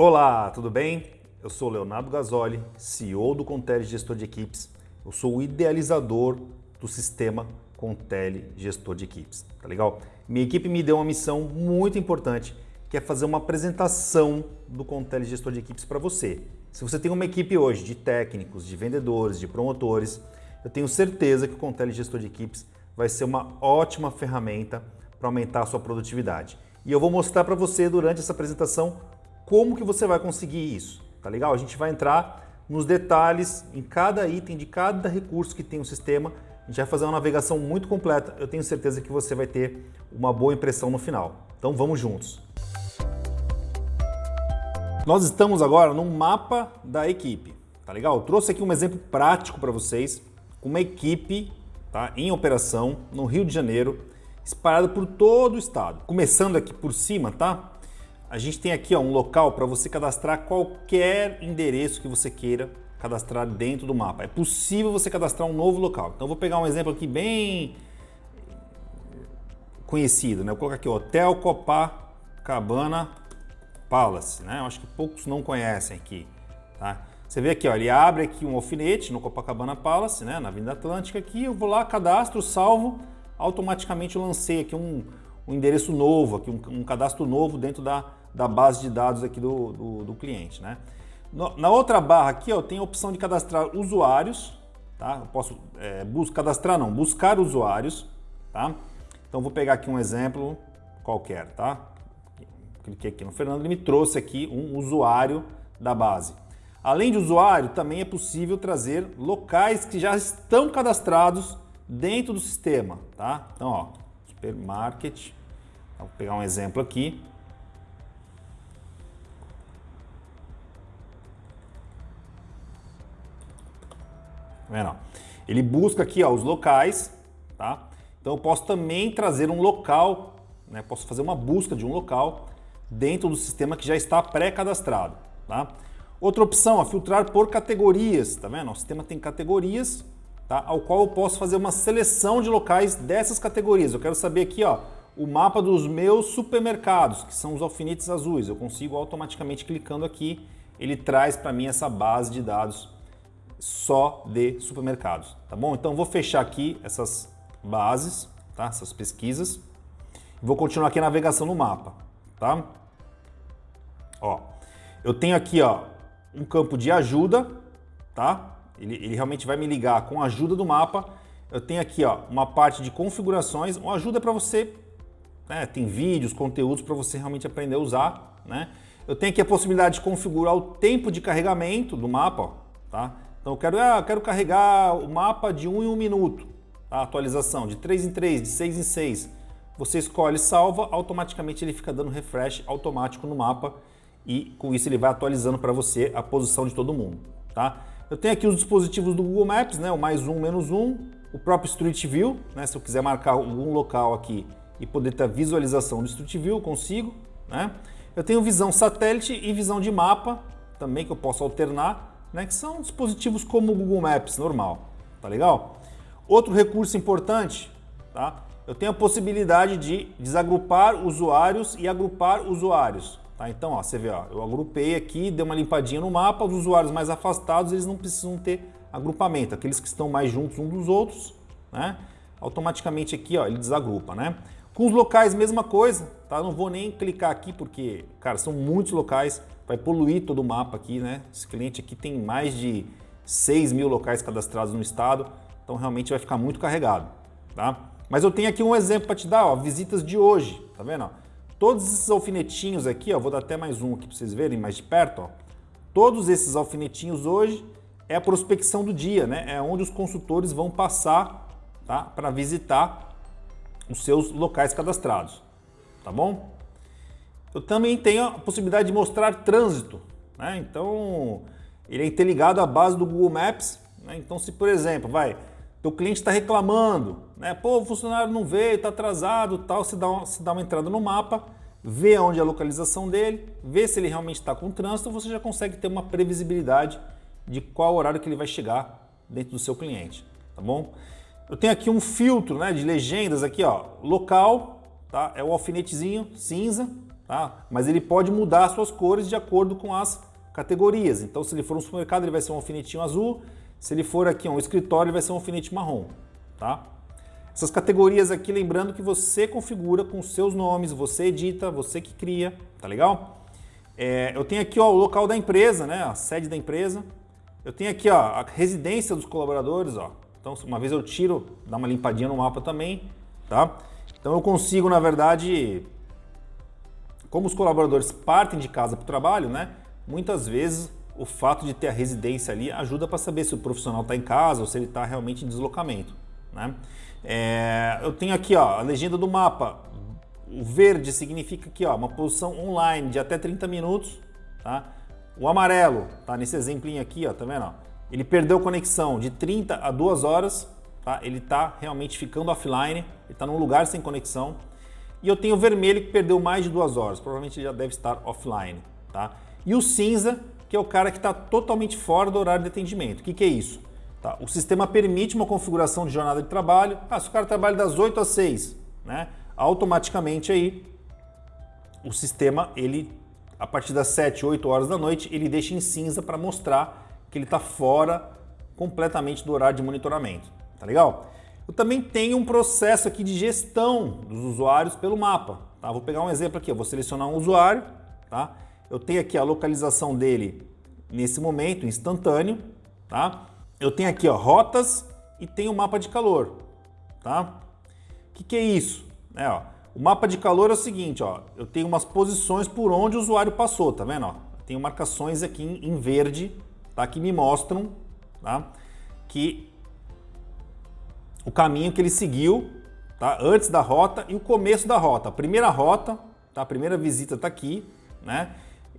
Olá, tudo bem? Eu sou Leonardo Gasoli, CEO do Contele Gestor de Equipes. Eu sou o idealizador do sistema Contele Gestor de Equipes, tá legal? Minha equipe me deu uma missão muito importante, que é fazer uma apresentação do Contele Gestor de Equipes para você. Se você tem uma equipe hoje de técnicos, de vendedores, de promotores, eu tenho certeza que o Contele Gestor de Equipes vai ser uma ótima ferramenta para aumentar a sua produtividade. E eu vou mostrar para você durante essa apresentação como que você vai conseguir isso, tá legal? A gente vai entrar nos detalhes em cada item de cada recurso que tem o sistema. A gente vai fazer uma navegação muito completa. Eu tenho certeza que você vai ter uma boa impressão no final. Então vamos juntos. Nós estamos agora no mapa da equipe, tá legal? Eu trouxe aqui um exemplo prático para vocês, uma equipe tá, em operação no Rio de Janeiro, espalhada por todo o estado. Começando aqui por cima, tá? A gente tem aqui ó, um local para você cadastrar qualquer endereço que você queira cadastrar dentro do mapa. É possível você cadastrar um novo local. Então vou pegar um exemplo aqui bem conhecido, né? Vou colocar aqui Hotel Copacabana Palace, né? Eu acho que poucos não conhecem aqui, tá? Você vê aqui, ó, ele abre aqui um alfinete no Copacabana Palace, né? Na Avenida Atlântica aqui, eu vou lá, cadastro, salvo, automaticamente lancei aqui um, um endereço novo, aqui um, um, cadastro novo dentro da, da base de dados aqui do, do, do cliente, né? No, na outra barra aqui, eu tenho a opção de cadastrar usuários, tá? Eu posso é, bus cadastrar, não, buscar usuários, tá? Então vou pegar aqui um exemplo qualquer, tá? Cliquei aqui no Fernando, ele me trouxe aqui um usuário da base. Além de usuário, também é possível trazer locais que já estão cadastrados dentro do sistema, tá? Então, ó, supermarket, vou pegar um exemplo aqui. Vendo? Ele busca aqui ó, os locais, tá? Então eu posso também trazer um local, né? Posso fazer uma busca de um local dentro do sistema que já está pré-cadastrado, tá? Outra opção, ó, filtrar por categorias, tá vendo? O sistema tem categorias, tá? Ao qual eu posso fazer uma seleção de locais dessas categorias. Eu quero saber aqui, ó, o mapa dos meus supermercados, que são os alfinetes azuis. Eu consigo automaticamente clicando aqui, ele traz para mim essa base de dados só de supermercados, tá bom? Então vou fechar aqui essas bases, tá? Essas pesquisas. Vou continuar aqui a navegação no mapa, tá? Ó, eu tenho aqui, ó, um campo de ajuda, tá? Ele, ele realmente vai me ligar com a ajuda do mapa. Eu tenho aqui, ó, uma parte de configurações, uma ajuda para você, né? Tem vídeos, conteúdos para você realmente aprender a usar, né? Eu tenho aqui a possibilidade de configurar o tempo de carregamento do mapa, ó, tá? Então eu quero, ah, quero carregar o mapa de 1 um em 1 um minuto, tá? atualização de 3 em 3, de 6 em 6. Você escolhe salva, automaticamente ele fica dando refresh automático no mapa e com isso ele vai atualizando para você a posição de todo mundo. Tá? Eu tenho aqui os dispositivos do Google Maps, né? o mais um, menos um, o próprio Street View, né? se eu quiser marcar algum local aqui e poder ter a visualização do Street View, eu consigo. Né? Eu tenho visão satélite e visão de mapa, também que eu posso alternar, né? que são dispositivos como o Google Maps normal, tá legal? Outro recurso importante, tá? eu tenho a possibilidade de desagrupar usuários e agrupar usuários. Tá? Então, ó, você vê, ó, eu agrupei aqui, dei uma limpadinha no mapa, os usuários mais afastados eles não precisam ter agrupamento, aqueles que estão mais juntos uns dos outros, né? automaticamente aqui ó, ele desagrupa. Né? Com os locais, mesma coisa, tá? não vou nem clicar aqui porque, cara, são muitos locais, vai poluir todo o mapa aqui, né? Esse cliente aqui tem mais de 6 mil locais cadastrados no estado, então realmente vai ficar muito carregado, tá? Mas eu tenho aqui um exemplo para te dar, ó, visitas de hoje, tá vendo? Todos esses alfinetinhos aqui, ó, vou dar até mais um aqui para vocês verem mais de perto, ó. Todos esses alfinetinhos hoje é a prospecção do dia, né? É onde os consultores vão passar, tá? Para visitar os seus locais cadastrados, tá bom? Eu também tenho a possibilidade de mostrar trânsito, né? Então, ele é interligado à base do Google Maps, né? Então, se por exemplo, vai, o cliente está reclamando, né? Pô, o funcionário não veio, está atrasado, tal. Se dá, uma, dá uma entrada no mapa, vê onde é a localização dele, vê se ele realmente está com trânsito, você já consegue ter uma previsibilidade de qual horário que ele vai chegar dentro do seu cliente, tá bom? Eu tenho aqui um filtro, né, de legendas aqui, ó, local, tá? É o alfinetezinho cinza. Tá? mas ele pode mudar as suas cores de acordo com as categorias. Então, se ele for um supermercado, ele vai ser um alfinetinho azul. Se ele for aqui um escritório, ele vai ser um alfinete marrom. Tá? Essas categorias aqui, lembrando que você configura com seus nomes, você edita, você que cria, tá legal? É, eu tenho aqui ó, o local da empresa, né, a sede da empresa. Eu tenho aqui ó, a residência dos colaboradores. Ó. Então, uma vez eu tiro, dá uma limpadinha no mapa também. Tá? Então eu consigo, na verdade, como os colaboradores partem de casa para o trabalho, né, muitas vezes o fato de ter a residência ali ajuda para saber se o profissional está em casa ou se ele está realmente em deslocamento. Né? É, eu tenho aqui ó, a legenda do mapa. O verde significa aqui ó, uma posição online de até 30 minutos. Tá? O amarelo, tá nesse exemplinho aqui, ó, tá vendo? Ó? Ele perdeu conexão de 30 a 2 horas. Tá? Ele está realmente ficando offline, ele está num lugar sem conexão. E eu tenho o vermelho que perdeu mais de duas horas, provavelmente ele já deve estar offline. Tá? E o cinza, que é o cara que está totalmente fora do horário de atendimento. O que, que é isso? Tá? O sistema permite uma configuração de jornada de trabalho. Ah, se o cara trabalha das 8 às 6, né? automaticamente aí o sistema, ele a partir das 7, 8 horas da noite, ele deixa em cinza para mostrar que ele está fora completamente do horário de monitoramento. Tá legal? Eu também tenho um processo aqui de gestão dos usuários pelo mapa. Tá? Vou pegar um exemplo aqui, eu vou selecionar um usuário, tá? Eu tenho aqui a localização dele nesse momento, instantâneo, tá? Eu tenho aqui ó, rotas e tenho o mapa de calor, tá? O que, que é isso? É, ó, o mapa de calor é o seguinte, ó, eu tenho umas posições por onde o usuário passou, tá vendo? Ó? Tenho marcações aqui em verde, tá? Que me mostram, tá? Que o caminho que ele seguiu, tá? Antes da rota e o começo da rota. A primeira rota, tá? A primeira visita está aqui, né?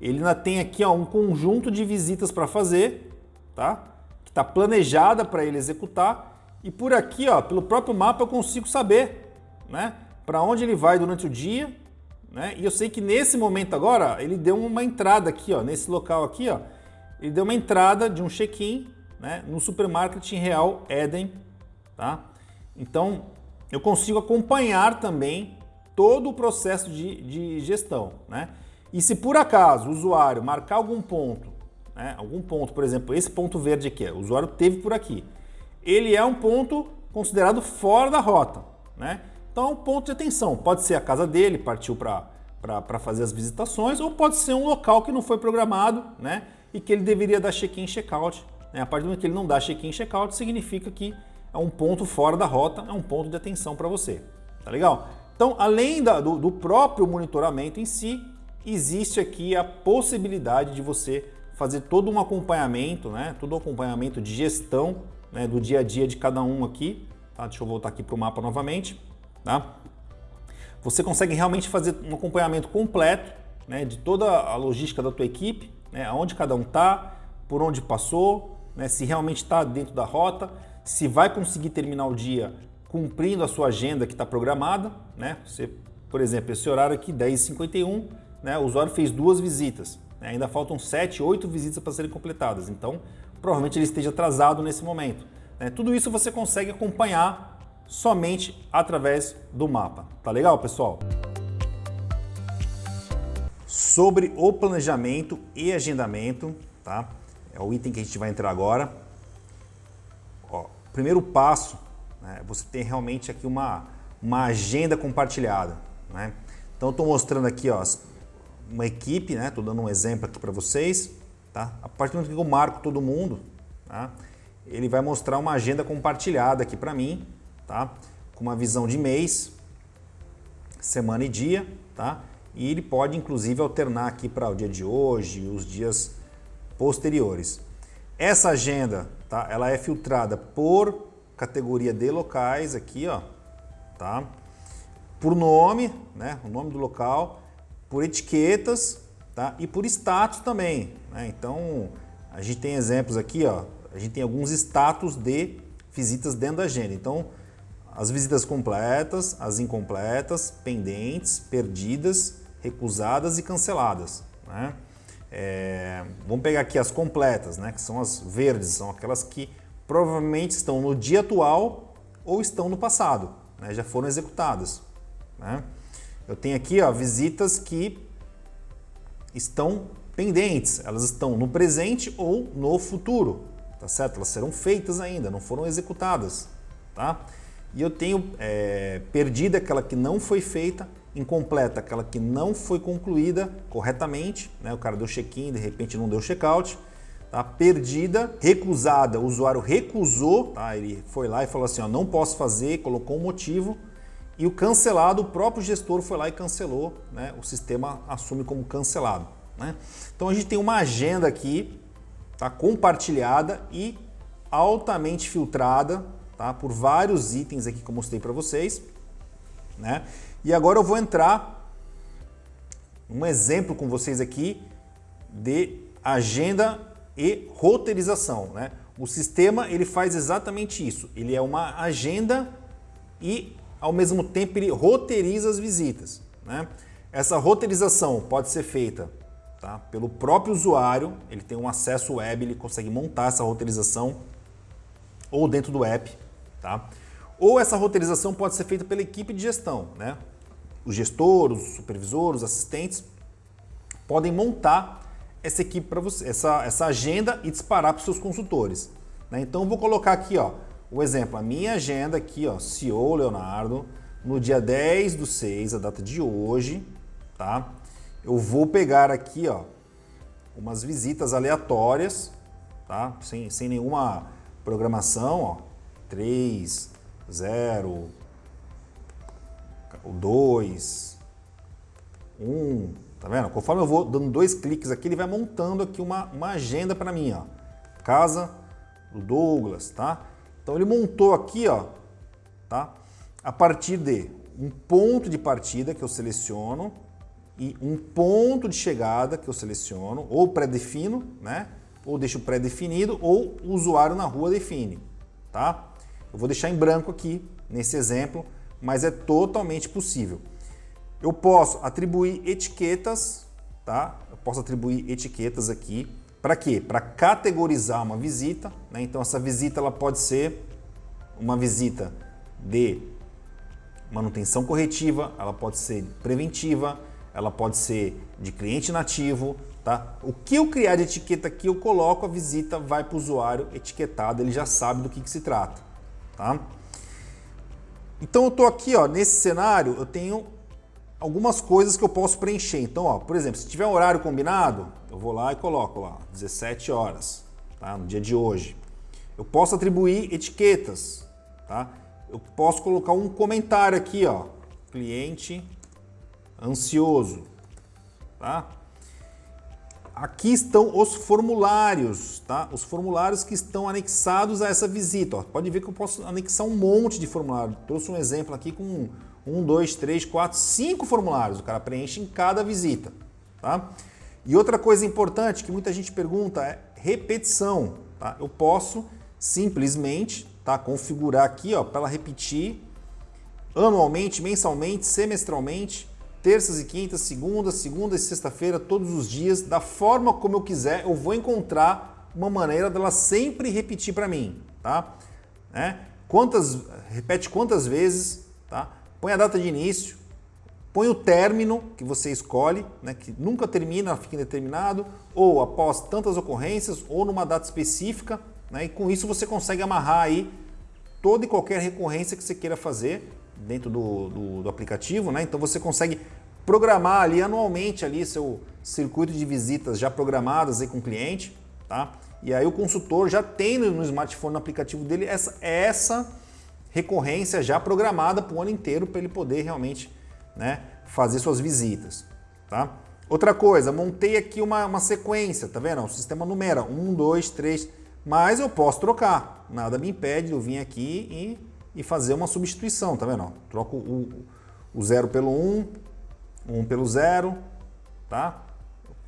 Ele ainda tem aqui ó, um conjunto de visitas para fazer, tá? que está planejada para ele executar. E por aqui, ó, pelo próprio mapa, eu consigo saber né, para onde ele vai durante o dia. Né? E eu sei que nesse momento agora, ele deu uma entrada aqui, ó, nesse local aqui, ó, ele deu uma entrada de um check-in né, no supermarket real Eden. Tá? Então, eu consigo acompanhar também todo o processo de, de gestão. Né? E se por acaso o usuário marcar algum ponto, né, algum ponto, por exemplo, esse ponto verde aqui, o usuário teve por aqui, ele é um ponto considerado fora da rota. Né? Então é um ponto de atenção. Pode ser a casa dele, partiu para fazer as visitações, ou pode ser um local que não foi programado né, e que ele deveria dar check-in check-out. Né? A partir do momento que ele não dá check-in check-out, significa que é um ponto fora da rota, é um ponto de atenção para você. Tá legal? Então, além da, do, do próprio monitoramento em si, existe aqui a possibilidade de você fazer todo um acompanhamento, né? todo um acompanhamento de gestão né? do dia a dia de cada um aqui. Tá? Deixa eu voltar aqui para o mapa novamente. Tá? Você consegue realmente fazer um acompanhamento completo né? de toda a logística da tua equipe, né? aonde cada um está, por onde passou, né? se realmente está dentro da rota, se vai conseguir terminar o dia cumprindo a sua agenda que está programada. Né? Você, por exemplo, esse horário aqui, 10h51, né, o usuário fez duas visitas. Né, ainda faltam sete, oito visitas para serem completadas. Então, provavelmente ele esteja atrasado nesse momento. Né. Tudo isso você consegue acompanhar somente através do mapa. Tá legal, pessoal? Sobre o planejamento e agendamento, tá? É o item que a gente vai entrar agora. Primeiro passo, né, você tem realmente aqui uma, uma agenda compartilhada. Né? Então, estou mostrando aqui ó, uma equipe, né? Estou dando um exemplo aqui para vocês, tá? A partir do momento que eu marco todo mundo, tá? Ele vai mostrar uma agenda compartilhada aqui para mim, tá? Com uma visão de mês, semana e dia, tá? E ele pode inclusive alternar aqui para o dia de hoje, os dias posteriores. Essa agenda, tá? Ela é filtrada por categoria de locais aqui, ó, tá? Por nome, né? O nome do local por etiquetas tá? e por status também. Né? Então, a gente tem exemplos aqui, ó, a gente tem alguns status de visitas dentro da agenda. Então, as visitas completas, as incompletas, pendentes, perdidas, recusadas e canceladas. Né? É, vamos pegar aqui as completas, né? que são as verdes, são aquelas que provavelmente estão no dia atual ou estão no passado, né? já foram executadas. Né? Eu tenho aqui ó, visitas que estão pendentes, elas estão no presente ou no futuro, tá certo? Elas serão feitas ainda, não foram executadas, tá? E eu tenho é, perdida aquela que não foi feita, incompleta aquela que não foi concluída corretamente, né? O cara deu check-in, de repente não deu check-out, tá? Perdida, recusada, o usuário recusou, tá? Ele foi lá e falou assim, ó, não posso fazer, colocou um motivo, e o cancelado, o próprio gestor foi lá e cancelou, né? o sistema assume como cancelado. Né? Então a gente tem uma agenda aqui tá? compartilhada e altamente filtrada tá? por vários itens aqui que eu mostrei para vocês. Né? E agora eu vou entrar um exemplo com vocês aqui de agenda e roteirização. Né? O sistema ele faz exatamente isso. Ele é uma agenda e ao mesmo tempo ele roteiriza as visitas. Né? Essa roteirização pode ser feita tá? pelo próprio usuário, ele tem um acesso web, ele consegue montar essa roteirização ou dentro do app. Tá? Ou essa roteirização pode ser feita pela equipe de gestão. Né? O gestor, os supervisores, os assistentes podem montar essa equipe para você, essa, essa agenda e disparar para os seus consultores. Né? Então vou colocar aqui, ó, o exemplo, a minha agenda aqui, ó, CEO Leonardo, no dia 10 do 6, a data de hoje, tá? Eu vou pegar aqui, ó, umas visitas aleatórias, tá? Sem, sem nenhuma programação, ó. 3, 0, 2, 1, tá vendo? Conforme eu vou dando dois cliques aqui, ele vai montando aqui uma, uma agenda para mim, ó. Casa do Douglas, tá? Então ele montou aqui, ó, tá? A partir de um ponto de partida que eu seleciono e um ponto de chegada que eu seleciono, ou pré-defino, né? Ou deixo pré-definido, ou o usuário na rua define, tá? Eu vou deixar em branco aqui, nesse exemplo, mas é totalmente possível. Eu posso atribuir etiquetas, tá? Eu posso atribuir etiquetas aqui para quê? Para categorizar uma visita. Né? Então essa visita ela pode ser uma visita de manutenção corretiva, ela pode ser preventiva, ela pode ser de cliente nativo, tá? O que eu criar de etiqueta aqui, eu coloco a visita, vai para o usuário etiquetado, ele já sabe do que, que se trata, tá? Então eu estou aqui, ó, nesse cenário, eu tenho algumas coisas que eu posso preencher. Então, ó, por exemplo, se tiver um horário combinado, eu vou lá e coloco lá 17 horas, tá? no dia de hoje. Eu posso atribuir etiquetas, tá? Eu posso colocar um comentário aqui, ó, cliente ansioso, tá? Aqui estão os formulários, tá? Os formulários que estão anexados a essa visita. Ó. Pode ver que eu posso anexar um monte de formulário. Trouxe um exemplo aqui com um, dois, três, quatro, cinco formulários. O cara preenche em cada visita, tá? E outra coisa importante que muita gente pergunta é repetição, tá? Eu posso simplesmente, tá, configurar aqui, ó, para ela repetir anualmente, mensalmente, semestralmente, terças e quintas, segunda, segunda e sexta-feira, todos os dias, da forma como eu quiser, eu vou encontrar uma maneira dela sempre repetir para mim, tá? Né? Quantas, repete quantas vezes, tá? Põe a data de início, põe o término que você escolhe, né, que nunca termina, fica indeterminado, ou após tantas ocorrências, ou numa data específica, né, e com isso você consegue amarrar aí toda e qualquer recorrência que você queira fazer dentro do, do, do aplicativo, né? Então você consegue programar ali anualmente ali seu circuito de visitas já programadas aí com o cliente, tá? E aí o consultor já tem no smartphone, no aplicativo dele, essa, essa recorrência já programada para o ano inteiro para ele poder realmente né, fazer suas visitas. Tá? Outra coisa, montei aqui uma, uma sequência, tá vendo? O sistema numera 1, 2, 3, mas eu posso trocar. Nada me impede de eu vir aqui e, e fazer uma substituição, tá vendo? Troco o, o 0 pelo 1, um, 1 pelo 0, tá?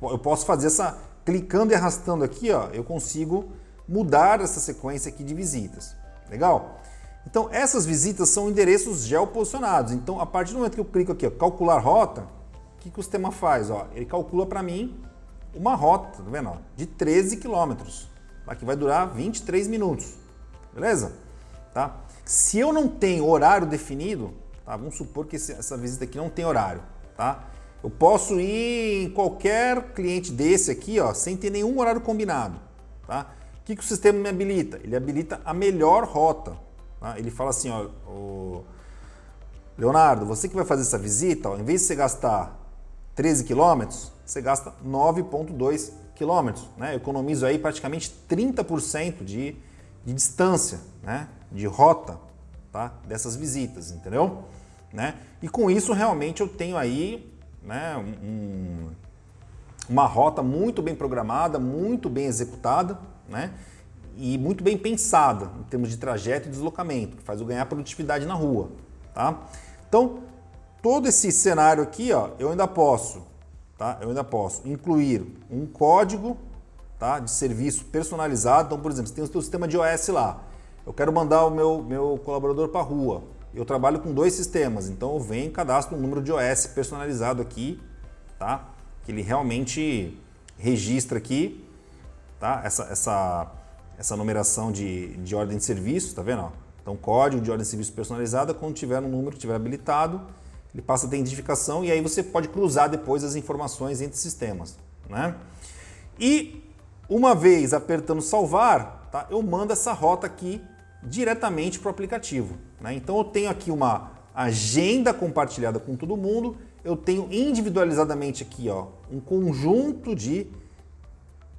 Eu posso fazer essa, clicando e arrastando aqui, ó, eu consigo mudar essa sequência aqui de visitas. Legal? Então, essas visitas são endereços geoposicionados. Então, a partir do momento que eu clico aqui, ó, calcular rota, o que, que o sistema faz? Ó, ele calcula para mim uma rota, tá vendo? Ó, de 13 quilômetros, que vai durar 23 minutos. Beleza? Tá? Se eu não tenho horário definido, tá? vamos supor que essa visita aqui não tem horário, tá? Eu posso ir em qualquer cliente desse aqui, ó, sem ter nenhum horário combinado, tá? O que, que o sistema me habilita? Ele habilita a melhor rota. Tá? Ele fala assim, ó, o... Leonardo, você que vai fazer essa visita, ó, em vez de você gastar 13 quilômetros, você gasta 9,2 quilômetros. Né? Eu economizo aí praticamente 30% de, de distância, né? de rota tá? dessas visitas, entendeu? Né? E com isso realmente eu tenho aí né, um, uma rota muito bem programada, muito bem executada né, e muito bem pensada em termos de trajeto e deslocamento, que faz eu ganhar produtividade na rua. Tá? Então, todo esse cenário aqui, ó, eu ainda posso, tá? eu ainda posso incluir um código tá, de serviço personalizado. Então, por exemplo, você tem o seu sistema de OS lá, eu quero mandar o meu, meu colaborador para a rua, eu trabalho com dois sistemas, então eu venho e cadastro um número de OS personalizado aqui, tá? Que ele realmente registra aqui, tá? Essa, essa, essa numeração de, de ordem de serviço, tá vendo? Então, código de ordem de serviço personalizada, quando tiver um número tiver habilitado, ele passa a ter identificação e aí você pode cruzar depois as informações entre sistemas, né? E uma vez apertando salvar, tá? Eu mando essa rota aqui diretamente para o aplicativo. Né? Então eu tenho aqui uma agenda compartilhada com todo mundo, eu tenho individualizadamente aqui ó, um conjunto de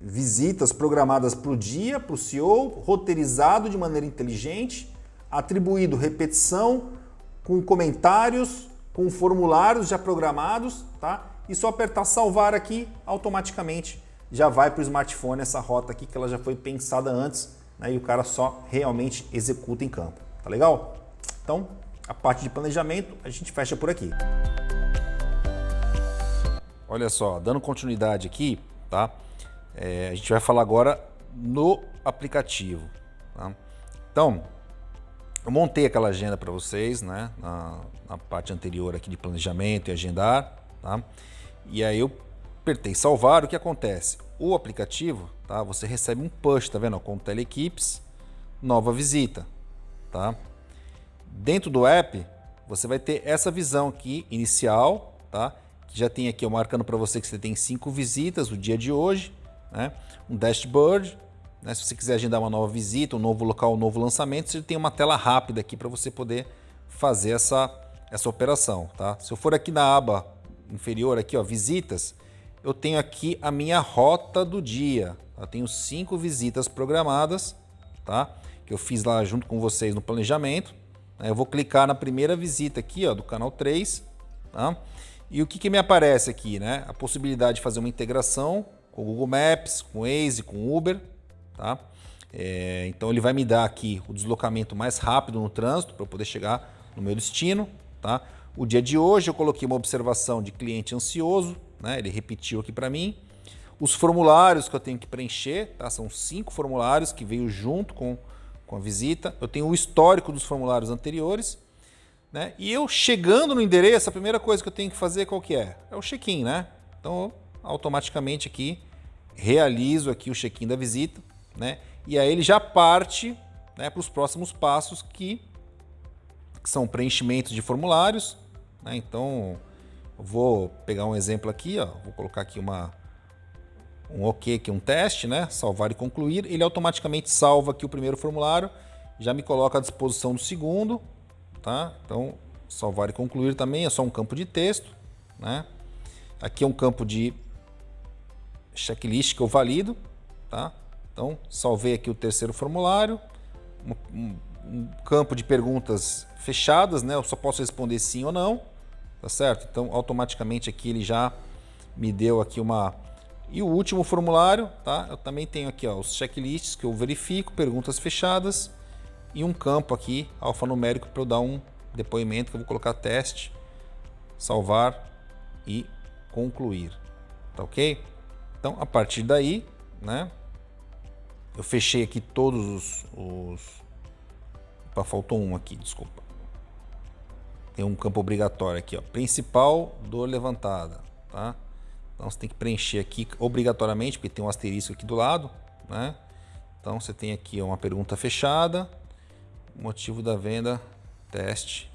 visitas programadas para o dia, para o CEO, roteirizado de maneira inteligente, atribuído repetição, com comentários, com formulários já programados, tá? E só apertar salvar aqui, automaticamente já vai para o smartphone essa rota aqui que ela já foi pensada antes né, e o cara só realmente executa em campo. Tá legal? Então, a parte de planejamento a gente fecha por aqui. Olha só, dando continuidade aqui, tá? É, a gente vai falar agora no aplicativo. Tá? Então, eu montei aquela agenda para vocês, né? Na, na, parte anterior aqui de planejamento e agendar, tá? E aí eu apertei salvar, o que acontece? O aplicativo, tá? Você recebe um push, tá vendo? Com teleequipes, nova visita, tá? Dentro do app, você vai ter essa visão aqui inicial, tá? Que já tem aqui, eu marcando para você que você tem cinco visitas o dia de hoje, né? Um dashboard, né? Se você quiser agendar uma nova visita, um novo local, um novo lançamento, você tem uma tela rápida aqui para você poder fazer essa, essa operação, tá? Se eu for aqui na aba inferior aqui, ó, visitas, eu tenho aqui a minha rota do dia. Eu tenho cinco visitas programadas, tá? Que eu fiz lá junto com vocês no planejamento. Eu vou clicar na primeira visita aqui, ó, do canal 3, tá? E o que, que me aparece aqui, né? A possibilidade de fazer uma integração com o Google Maps, com o Waze, com o Uber, tá? É, então ele vai me dar aqui o deslocamento mais rápido no trânsito para eu poder chegar no meu destino, tá? O dia de hoje eu coloquei uma observação de cliente ansioso, né? Ele repetiu aqui para mim. Os formulários que eu tenho que preencher, tá? São cinco formulários que veio junto com, com a visita. Eu tenho o histórico dos formulários anteriores. Né? E eu chegando no endereço, a primeira coisa que eu tenho que fazer qual que é? É o check-in, né? Então, automaticamente aqui, realizo aqui o check-in da visita, né? E aí ele já parte né, para os próximos passos que, que são preenchimentos de formulários, né? Então, Vou pegar um exemplo aqui, ó. vou colocar aqui uma, um OK, aqui um teste, né? salvar e concluir. Ele automaticamente salva aqui o primeiro formulário, já me coloca à disposição do segundo. Tá? Então, salvar e concluir também é só um campo de texto. Né? Aqui é um campo de checklist que eu valido. Tá? Então, salvei aqui o terceiro formulário. Um, um, um campo de perguntas fechadas, né? eu só posso responder sim ou não tá certo? Então automaticamente aqui ele já me deu aqui uma... E o último formulário, tá? Eu também tenho aqui ó, os checklists que eu verifico, perguntas fechadas e um campo aqui alfanumérico para eu dar um depoimento que eu vou colocar teste, salvar e concluir, tá ok? Então a partir daí, né? Eu fechei aqui todos os... os... Opa, faltou um aqui, desculpa tem um campo obrigatório aqui, ó, principal dor levantada, tá? Então você tem que preencher aqui obrigatoriamente, porque tem um asterisco aqui do lado, né? Então você tem aqui uma pergunta fechada, motivo da venda, teste,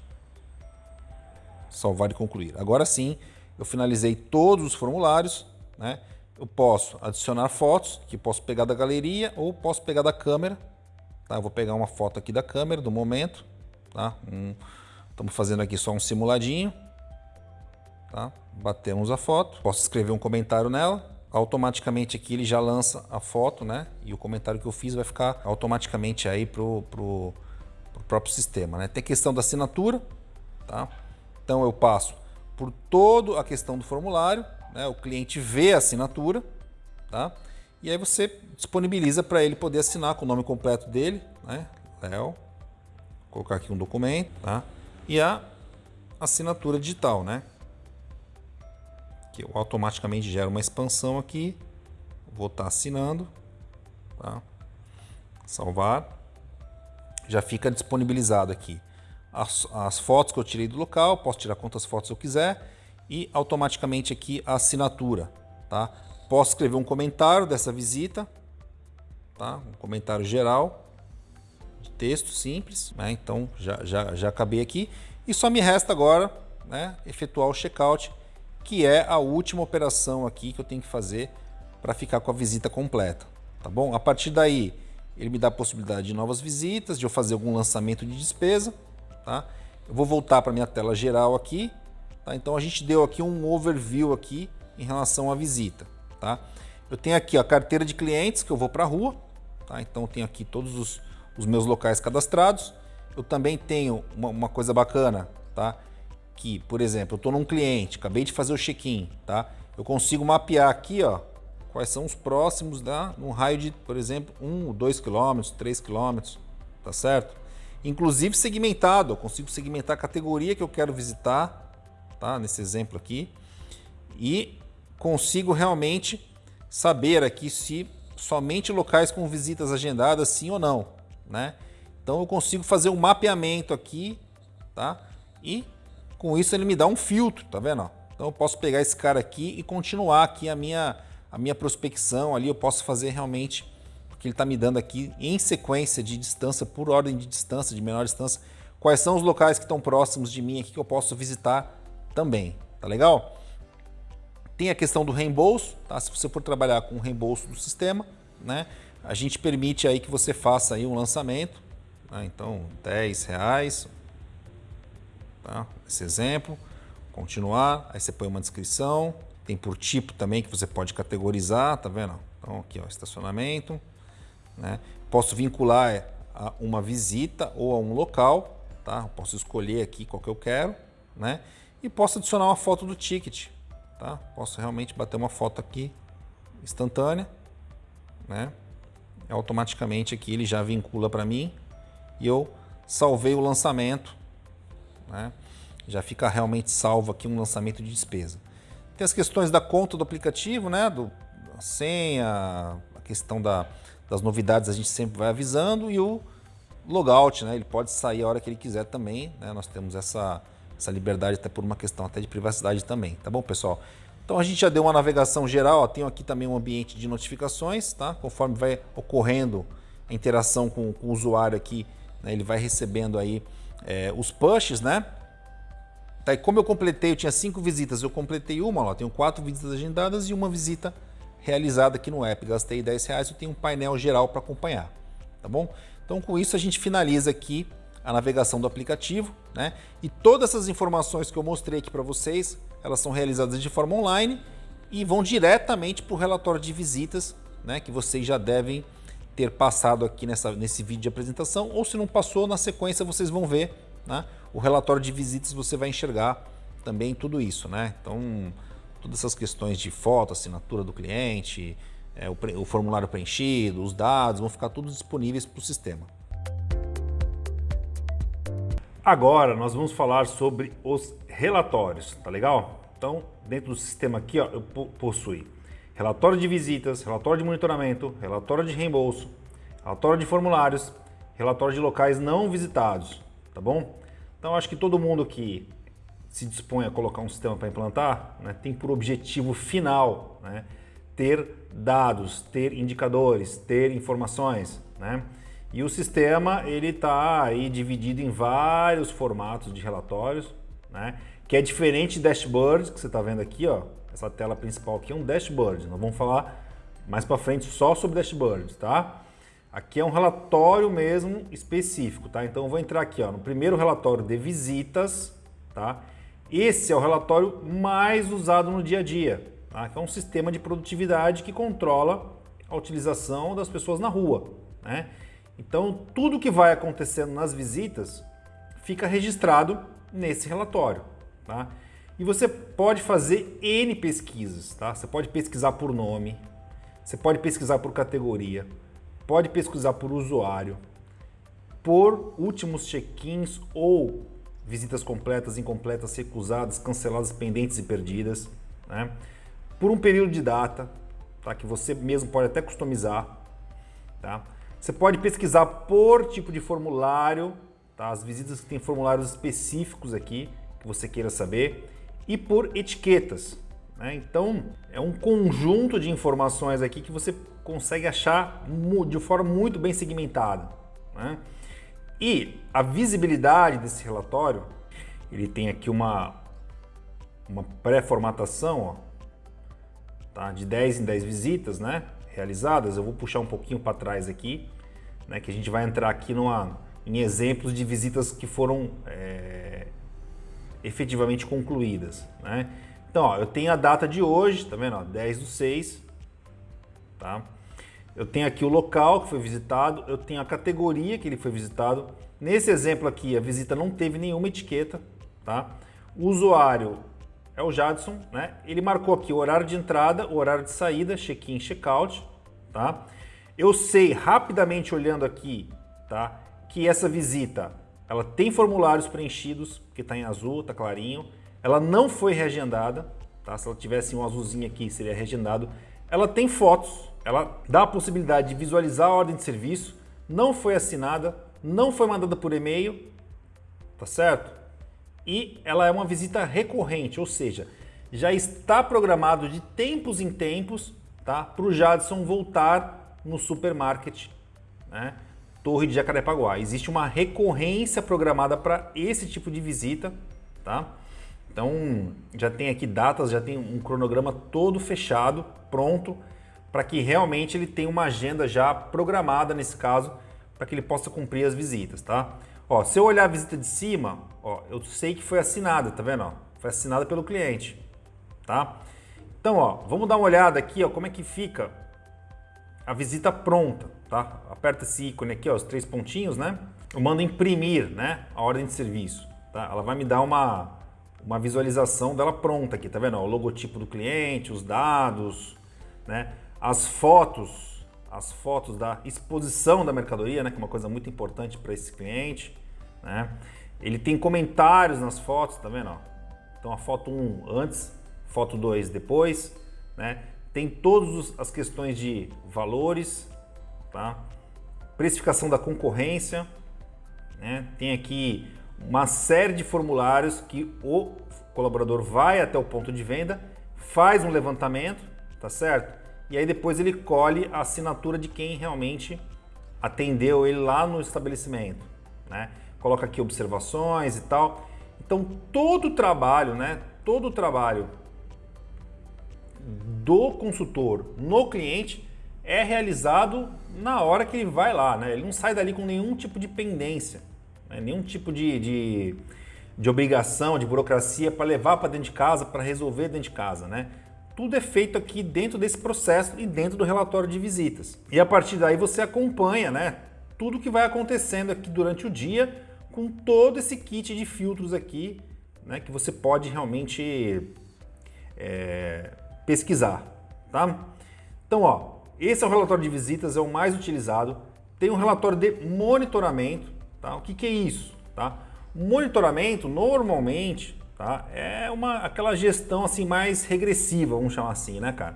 salvar e concluir. Agora sim, eu finalizei todos os formulários, né? Eu posso adicionar fotos, que posso pegar da galeria ou posso pegar da câmera. Tá? Eu vou pegar uma foto aqui da câmera do momento. Tá? Um, estamos fazendo aqui só um simuladinho. Tá? Batemos a foto. Posso escrever um comentário nela. Automaticamente aqui ele já lança a foto, né? E o comentário que eu fiz vai ficar automaticamente aí pro, pro, pro próprio sistema, né? Tem questão da assinatura, tá? Então eu passo por toda a questão do formulário, né? o cliente vê a assinatura, tá? e aí você disponibiliza para ele poder assinar com o nome completo dele, né? Léo, colocar aqui um documento, tá? E a assinatura digital, né? que eu automaticamente gera uma expansão aqui, vou estar tá assinando, tá? salvar, já fica disponibilizado aqui as, as fotos que eu tirei do local, posso tirar quantas fotos eu quiser e automaticamente aqui a assinatura, tá? Posso escrever um comentário dessa visita, tá? Um comentário geral texto simples, né? Então já, já, já acabei aqui e só me resta agora, né? Efetuar o checkout, que é a última operação aqui que eu tenho que fazer para ficar com a visita completa, tá bom? A partir daí ele me dá a possibilidade de novas visitas, de eu fazer algum lançamento de despesa Tá? Eu vou voltar para minha tela geral aqui. Tá? Então a gente deu aqui um overview aqui em relação à visita. Tá? Eu tenho aqui a carteira de clientes que eu vou para a rua. Tá? Então eu tenho aqui todos os, os, meus locais cadastrados. Eu também tenho uma, uma coisa bacana, tá? que, por exemplo, eu estou num cliente, acabei de fazer o check-in, tá? eu consigo mapear aqui ó, quais são os próximos tá? num raio de, por exemplo, 1, 2 km, 3 km, tá certo? inclusive segmentado. Eu consigo segmentar a categoria que eu quero visitar, tá? Nesse exemplo aqui. E consigo realmente saber aqui se somente locais com visitas agendadas sim ou não, né? Então eu consigo fazer um mapeamento aqui, tá? E com isso ele me dá um filtro, tá vendo? Então eu posso pegar esse cara aqui e continuar aqui a minha a minha prospecção ali, eu posso fazer realmente que ele está me dando aqui em sequência de distância, por ordem de distância, de menor distância, quais são os locais que estão próximos de mim aqui que eu posso visitar também, tá legal? Tem a questão do reembolso, tá? Se você for trabalhar com o reembolso do sistema, né? A gente permite aí que você faça aí um lançamento, né? então 10 reais, tá? Esse exemplo, continuar, aí você põe uma descrição, tem por tipo também que você pode categorizar, tá vendo? Então aqui ó, estacionamento, né? Posso vincular a uma visita ou a um local, tá? posso escolher aqui qual que eu quero, né? E posso adicionar uma foto do ticket, tá? Posso realmente bater uma foto aqui instantânea, né? Automaticamente aqui ele já vincula para mim e eu salvei o lançamento, né? Já fica realmente salvo aqui um lançamento de despesa. Tem as questões da conta do aplicativo, né? Do, a senha, a questão da, das novidades a gente sempre vai avisando e o logout, né? Ele pode sair a hora que ele quiser também, né? Nós temos essa, essa liberdade até por uma questão até de privacidade também, tá bom, pessoal? Então a gente já deu uma navegação geral, ó, tenho aqui também um ambiente de notificações, tá? Conforme vai ocorrendo a interação com, com o usuário aqui, né? ele vai recebendo aí é, os pushes, né? Tá, e como eu completei, eu tinha cinco visitas, eu completei uma, ó, tenho quatro visitas agendadas e uma visita realizada aqui no app. Gastei 10 reais, eu tenho um painel geral para acompanhar, tá bom? Então com isso a gente finaliza aqui a navegação do aplicativo, né? E todas essas informações que eu mostrei aqui para vocês, elas são realizadas de forma online e vão diretamente para o relatório de visitas, né? Que vocês já devem ter passado aqui nessa, nesse vídeo de apresentação, ou se não passou, na sequência vocês vão ver, né? O relatório de visitas você vai enxergar também tudo isso, né? Então todas essas questões de foto, assinatura do cliente, é, o, o, formulário preenchido, os dados, vão ficar todos disponíveis para o sistema. Agora nós vamos falar sobre os relatórios, tá legal? Então, dentro do sistema aqui, ó, eu possui relatório de visitas, relatório de monitoramento, relatório de reembolso, relatório de formulários, relatório de locais não visitados, tá bom? Então, acho que todo mundo que se dispõe a colocar um sistema para implantar, né, tem por objetivo final né, ter dados, ter indicadores, ter informações. Né? E o sistema ele está aí dividido em vários formatos de relatórios. Né? que é diferente do dashboard que você está vendo aqui, ó. Essa tela principal aqui é um dashboard. Nós vamos falar mais para frente só sobre dashboards, tá? Aqui é um relatório mesmo específico, tá? Então eu vou entrar aqui, ó, no primeiro relatório de visitas, tá? Esse é o relatório mais usado no dia a dia, tá? É um sistema de produtividade que controla a utilização das pessoas na rua, né? Então tudo que vai acontecendo nas visitas fica registrado nesse relatório, tá? E você pode fazer N pesquisas, tá? Você pode pesquisar por nome, você pode pesquisar por categoria, pode pesquisar por usuário, por últimos check-ins ou visitas completas, incompletas, recusadas, canceladas, pendentes e perdidas, né? por um período de data, tá? que você mesmo pode até customizar. Tá? Você pode pesquisar por tipo de formulário, tá? as visitas que têm formulários específicos aqui, que você queira saber, e por etiquetas. Né? Então, é um conjunto de informações aqui que você consegue achar de forma muito bem segmentada. Né? E a visibilidade desse relatório, ele tem aqui uma, uma pré-formatação tá? de 10 em 10 visitas né? Realizadas. Eu vou puxar um pouquinho para trás aqui, né? que a gente vai entrar aqui numa, em exemplos de visitas que foram é, efetivamente concluídas. Né? Então, ó, eu tenho a data de hoje, tá vendo? Ó, 10 do 6, tá? Eu tenho aqui o local que foi visitado, eu tenho a categoria que ele foi visitado. Nesse exemplo aqui, a visita não teve nenhuma etiqueta, tá? O usuário é o Jadson, né? Ele marcou aqui o horário de entrada, o horário de saída, check-in, check-out, tá? Eu sei rapidamente olhando aqui, tá? Que essa visita, ela tem formulários preenchidos, que está em azul, está clarinho. Ela não foi reagendada, tá? Se ela tivesse um azulzinho aqui, seria reagendado. Ela tem fotos, ela dá a possibilidade de visualizar a ordem de serviço, não foi assinada, não foi mandada por e-mail, tá certo? E ela é uma visita recorrente, ou seja, já está programado de tempos em tempos tá, para o Jadson voltar no supermarket, né, Torre de Jacarepaguá. Existe uma recorrência programada para esse tipo de visita, tá? Então já tem aqui datas, já tem um cronograma todo fechado, pronto para que realmente ele tenha uma agenda já programada nesse caso, para que ele possa cumprir as visitas, tá? Ó, se eu olhar a visita de cima, ó, eu sei que foi assinada, tá vendo? Ó? Foi assinada pelo cliente, tá? Então, ó, vamos dar uma olhada aqui, ó, como é que fica a visita pronta, tá? Aperta esse ícone aqui, ó, os três pontinhos, né? Eu mando imprimir, né, a ordem de serviço, tá? Ela vai me dar uma, uma visualização dela pronta aqui, tá vendo? Ó, o logotipo do cliente, os dados, né? as fotos, as fotos da exposição da mercadoria, né, que é uma coisa muito importante para esse cliente. Né? Ele tem comentários nas fotos, tá vendo? Então a foto 1 antes, foto 2 depois. Né? Tem todas as questões de valores, tá? precificação da concorrência. Né? Tem aqui uma série de formulários que o colaborador vai até o ponto de venda, faz um levantamento, tá certo? e aí depois ele colhe a assinatura de quem realmente atendeu ele lá no estabelecimento, né? Coloca aqui observações e tal. Então todo o trabalho, né? Todo o trabalho do consultor no cliente é realizado na hora que ele vai lá, né? Ele não sai dali com nenhum tipo de pendência, né? nenhum tipo de, de, de obrigação, de burocracia para levar para dentro de casa, para resolver dentro de casa, né? Tudo é feito aqui dentro desse processo e dentro do relatório de visitas. E a partir daí você acompanha né, tudo que vai acontecendo aqui durante o dia com todo esse kit de filtros aqui né, que você pode realmente é, pesquisar. Tá? Então, ó, esse é o relatório de visitas, é o mais utilizado. Tem um relatório de monitoramento. Tá? O que, que é isso? Tá? Monitoramento, normalmente, Tá? É uma, aquela gestão assim mais regressiva, vamos chamar assim, né, cara?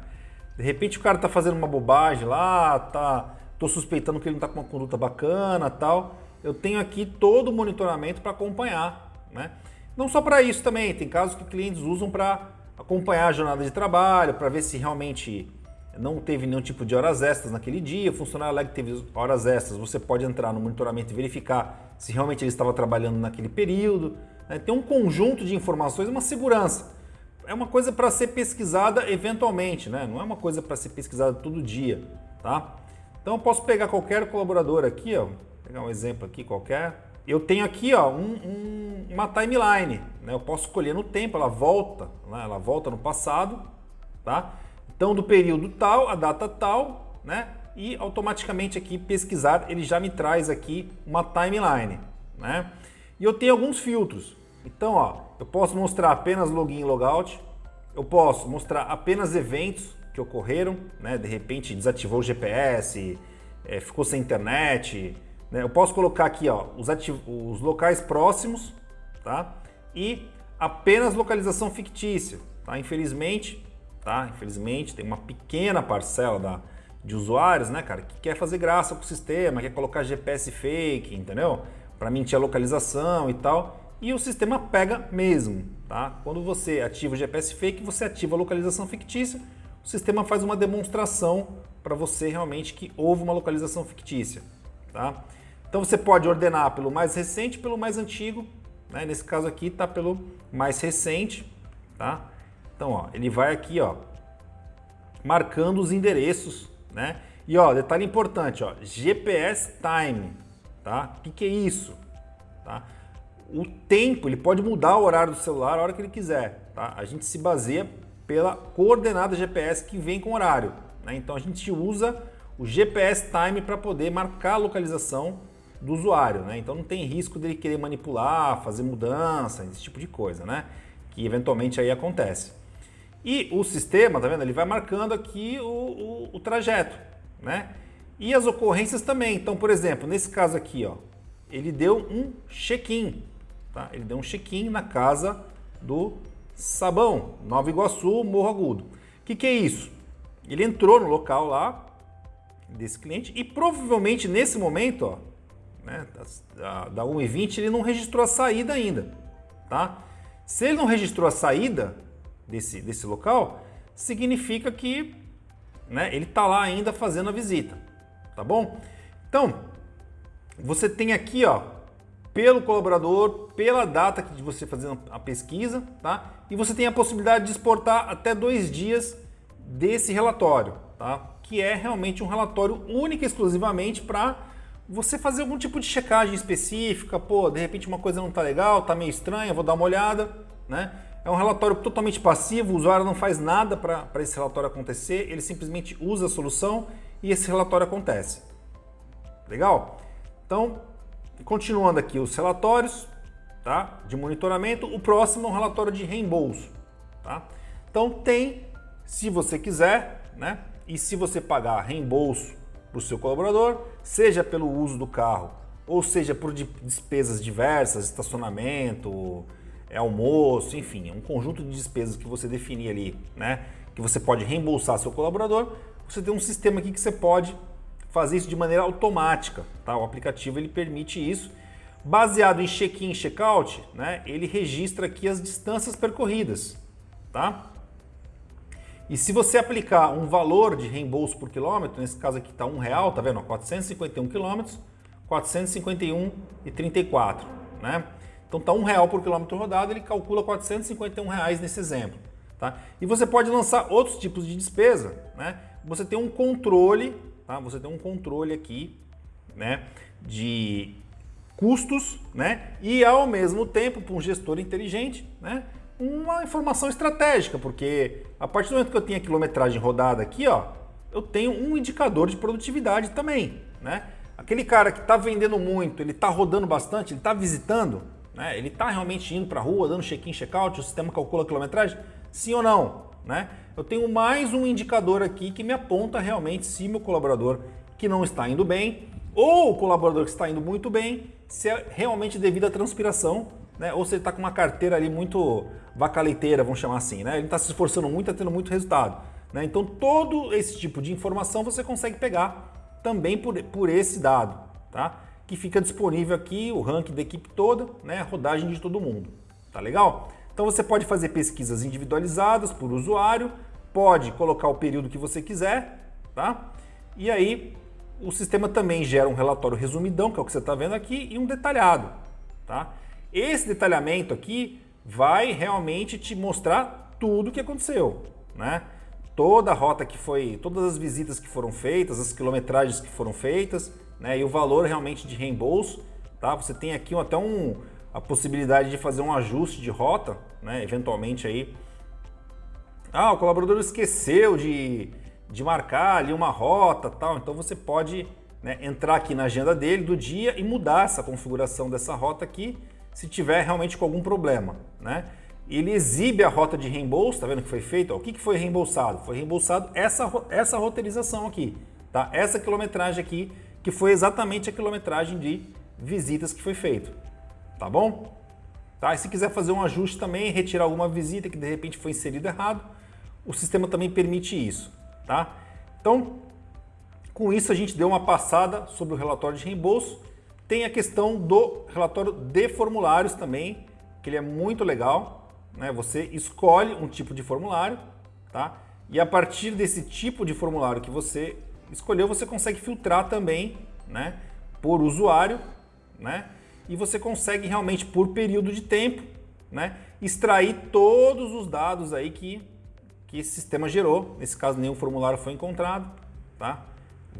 De repente o cara tá fazendo uma bobagem lá, tá, tô suspeitando que ele não tá com uma conduta bacana, tal. Eu tenho aqui todo o monitoramento para acompanhar, né? Não só para isso também, tem casos que clientes usam para acompanhar a jornada de trabalho, para ver se realmente não teve nenhum tipo de horas extras naquele dia, o funcionário que teve horas extras, você pode entrar no monitoramento e verificar se realmente ele estava trabalhando naquele período, né, tem um conjunto de informações, uma segurança. É uma coisa para ser pesquisada eventualmente, né? não é uma coisa para ser pesquisada todo dia. Tá? Então eu posso pegar qualquer colaborador aqui, ó, pegar um exemplo aqui qualquer. Eu tenho aqui ó, um, um, uma timeline, né? eu posso escolher no tempo, ela volta, né? ela volta no passado, tá? Então do período tal, a data tal, né? e automaticamente aqui pesquisar, ele já me traz aqui uma timeline. Né? E eu tenho alguns filtros. Então, ó, eu posso mostrar apenas login e logout, eu posso mostrar apenas eventos que ocorreram, né? de repente desativou o GPS, é, ficou sem internet. Né? Eu posso colocar aqui ó, os, os locais próximos tá? e apenas localização fictícia. Tá? Infelizmente, tá? Infelizmente tem uma pequena parcela da, de usuários, né, cara, que quer fazer graça com o sistema, quer colocar GPS fake, entendeu? Para mentir a localização e tal. E o sistema pega mesmo, tá? Quando você ativa o GPS fake, você ativa a localização fictícia, o sistema faz uma demonstração para você realmente que houve uma localização fictícia, tá? Então você pode ordenar pelo mais recente pelo mais antigo, né? Nesse caso aqui está pelo mais recente, tá? Então, ó, ele vai aqui, ó, marcando os endereços né? E ó, detalhe importante, ó, GPS time, tá? O que, que é isso? Tá? O tempo, ele pode mudar o horário do celular a hora que ele quiser, tá? A gente se baseia pela coordenada GPS que vem com horário, né? Então a gente usa o GPS time para poder marcar a localização do usuário, né? Então não tem risco dele querer manipular, fazer mudança, esse tipo de coisa, né? Que eventualmente aí acontece. E o sistema, tá vendo? Ele vai marcando aqui o, o, o trajeto, né? E as ocorrências também. Então, por exemplo, nesse caso aqui, ó, ele deu um check-in, tá? Ele deu um check-in na casa do Sabão, Nova Iguaçu, Morro Agudo. O que, que é isso? Ele entrou no local lá desse cliente e provavelmente nesse momento, ó, né, da, da 1h20, ele não registrou a saída ainda, tá? Se ele não registrou a saída, desse, desse local, significa que né, ele está lá ainda fazendo a visita, tá bom? Então, você tem aqui, ó, pelo colaborador, pela data de você fazendo a pesquisa, tá? E você tem a possibilidade de exportar até dois dias desse relatório, tá? Que é realmente um relatório único exclusivamente para você fazer algum tipo de checagem específica, pô, de repente uma coisa não tá legal, tá meio estranha, vou dar uma olhada, né? É um relatório totalmente passivo, o usuário não faz nada para esse relatório acontecer, ele simplesmente usa a solução e esse relatório acontece. Legal? Então, continuando aqui os relatórios tá? de monitoramento, o próximo é um relatório de reembolso. Tá? Então tem, se você quiser, né? e se você pagar reembolso para o seu colaborador, seja pelo uso do carro, ou seja por despesas diversas, estacionamento, é almoço, enfim, um conjunto de despesas que você definir ali, né? Que você pode reembolsar seu colaborador. Você tem um sistema aqui que você pode fazer isso de maneira automática, tá? O aplicativo ele permite isso. Baseado em check-in e check-out, né? Ele registra aqui as distâncias percorridas, tá? E se você aplicar um valor de reembolso por quilômetro, nesse caso aqui está um real, tá vendo? 451 quilômetros, 451,34, né? Então tá um real por quilômetro rodado, ele calcula 451 reais nesse exemplo. Tá? E você pode lançar outros tipos de despesa. Né? Você tem um controle, tá? você tem um controle aqui né? de custos né? e ao mesmo tempo, para um gestor inteligente, né? Uma informação estratégica, porque a partir do momento que eu tenho a quilometragem rodada aqui, ó, eu tenho um indicador de produtividade também. Né? Aquele cara que está vendendo muito, ele está rodando bastante, ele está visitando, né? Ele está realmente indo para a rua, dando check-in, check-out, o sistema calcula a quilometragem? Sim ou não? Né? Eu tenho mais um indicador aqui que me aponta realmente se meu colaborador que não está indo bem ou o colaborador que está indo muito bem, se é realmente devido à transpiração, né? ou se ele está com uma carteira ali muito vacaleiteira, vamos chamar assim. Né? Ele está se esforçando muito, está tendo muito resultado. Né? Então todo esse tipo de informação você consegue pegar também por, por esse dado. Tá? que fica disponível aqui, o ranking da equipe toda, né, a rodagem de todo mundo. Tá legal? Então você pode fazer pesquisas individualizadas por usuário, pode colocar o período que você quiser, tá? E aí o sistema também gera um relatório resumidão, que é o que você está vendo aqui, e um detalhado, tá? Esse detalhamento aqui vai realmente te mostrar tudo o que aconteceu, né? Toda a rota que foi, todas as visitas que foram feitas, as quilometragens que foram feitas, né? E o valor realmente de reembolso, tá? Você tem aqui até um, a possibilidade de fazer um ajuste de rota, né? Eventualmente aí. Ah, o colaborador esqueceu de, de marcar ali uma rota tal, então você pode né, entrar aqui na agenda dele do dia e mudar essa configuração dessa rota aqui se tiver realmente com algum problema, né? Ele exibe a rota de reembolso, tá vendo que foi feito? Ó, o que, que foi reembolsado? Foi reembolsado essa, essa roteirização aqui, tá? Essa quilometragem aqui, que foi exatamente a quilometragem de visitas que foi feito, tá bom? Tá? E se quiser fazer um ajuste também, retirar alguma visita que de repente foi inserida errado, o sistema também permite isso, tá? Então, com isso a gente deu uma passada sobre o relatório de reembolso tem a questão do relatório de formulários também, que ele é muito legal. Né? Você escolhe um tipo de formulário, tá? E a partir desse tipo de formulário que você escolheu, você consegue filtrar também, né? Por usuário, né? E você consegue realmente por período de tempo, né? Extrair todos os dados aí que, que esse sistema gerou. Nesse caso, nenhum formulário foi encontrado, tá?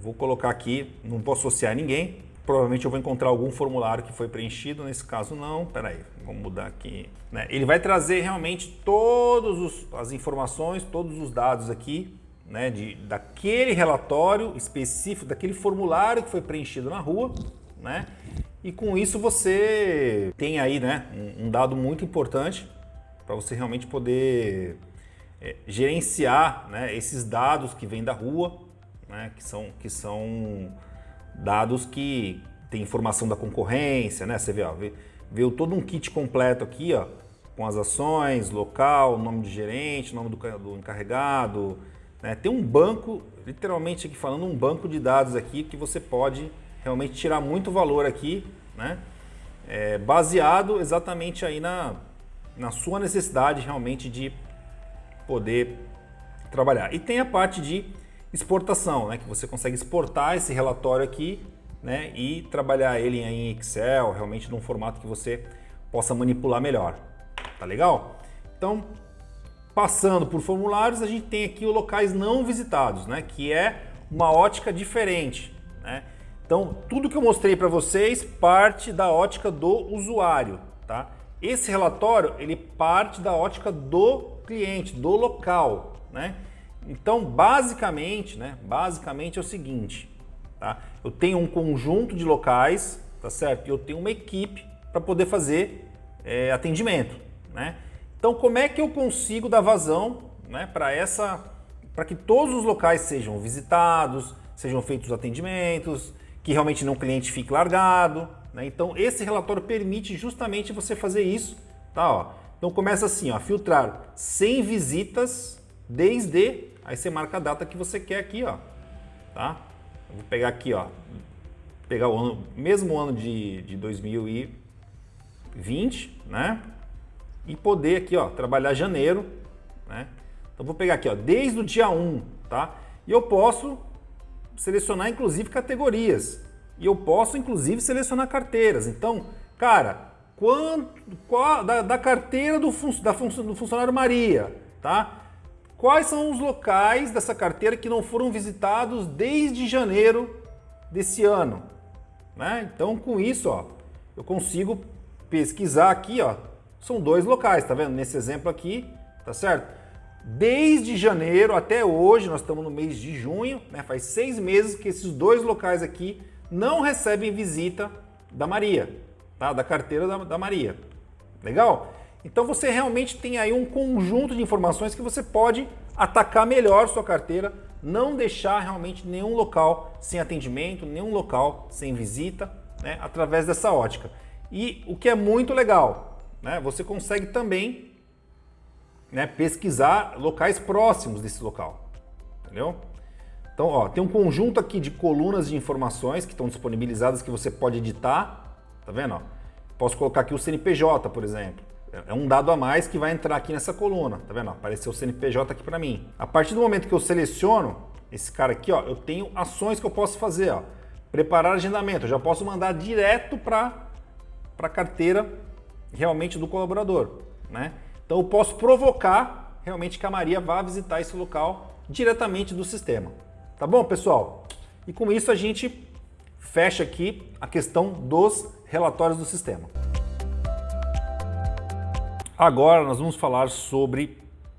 Vou colocar aqui, não posso associar ninguém, Provavelmente eu vou encontrar algum formulário que foi preenchido, nesse caso não. Espera aí, vamos mudar aqui. Né? Ele vai trazer realmente todas as informações, todos os dados aqui, né, de, daquele relatório específico, daquele formulário que foi preenchido na rua, né? E com isso você tem aí né, um, um dado muito importante para você realmente poder é, gerenciar né, esses dados que vêm da rua, né, que são, que são dados que tem informação da concorrência, né? Você vê, ó, veio todo um kit completo aqui, ó, com as ações, local, nome de gerente, nome do, do encarregado. Né? Tem um banco, literalmente aqui falando, um banco de dados aqui que você pode realmente tirar muito valor aqui, né? É, baseado exatamente aí na, na sua necessidade realmente de poder trabalhar. E tem a parte de exportação, né, que você consegue exportar esse relatório aqui né, e trabalhar ele em Excel, realmente num formato que você possa manipular melhor. Tá legal? Então, passando por formulários, a gente tem aqui os locais não visitados, né, que é uma ótica diferente. Né? Então, tudo que eu mostrei para vocês parte da ótica do usuário. Tá? Esse relatório ele parte da ótica do cliente, do local. Né? Então, basicamente, né, basicamente é o seguinte, tá? Eu tenho um conjunto de locais, tá certo? E eu tenho uma equipe para poder fazer é, atendimento, né? Então, como é que eu consigo dar vazão, né, para essa, para que todos os locais sejam visitados, sejam feitos atendimentos, que realmente não o cliente fique largado, né? Então, esse relatório permite justamente você fazer isso, tá? Ó. Então, começa assim, ó, filtrar 100 visitas desde Aí você marca a data que você quer aqui, ó. Tá? Eu vou pegar aqui, ó. Pegar o ano, mesmo ano de, de 2020, né? E poder aqui, ó, trabalhar janeiro, né? Então vou pegar aqui, ó, desde o dia 1, tá? E eu posso selecionar inclusive categorias. E eu posso inclusive selecionar carteiras. Então, cara, quanto, qual, da, da carteira do, fun, da fun, do funcionário Maria, tá? Quais são os locais dessa carteira que não foram visitados desde janeiro desse ano? Né? Então, com isso, ó, eu consigo pesquisar aqui, ó, são dois locais, tá vendo? Nesse exemplo aqui, tá certo? Desde janeiro até hoje, nós estamos no mês de junho, né? faz seis meses que esses dois locais aqui não recebem visita da Maria, tá? da carteira da, da Maria. Legal? Então você realmente tem aí um conjunto de informações que você pode atacar melhor sua carteira, não deixar realmente nenhum local sem atendimento, nenhum local sem visita, né, através dessa ótica. E o que é muito legal, né, você consegue também né, pesquisar locais próximos desse local, entendeu? Então, ó, tem um conjunto aqui de colunas de informações que estão disponibilizadas que você pode editar, tá vendo? Ó? Posso colocar aqui o CNPJ, por exemplo. É, é um dado a mais que vai entrar aqui nessa coluna, tá vendo? Apareceu o CNPJ aqui para mim. A partir do momento que eu seleciono esse cara aqui, ó, eu tenho ações que eu posso fazer, ó. Preparar agendamento, eu já posso mandar direto para a carteira realmente do colaborador, né? Então eu posso provocar realmente que a Maria vá visitar esse local diretamente do sistema. Tá bom, pessoal? E com isso a gente fecha aqui a questão dos relatórios do sistema. Agora nós vamos falar sobre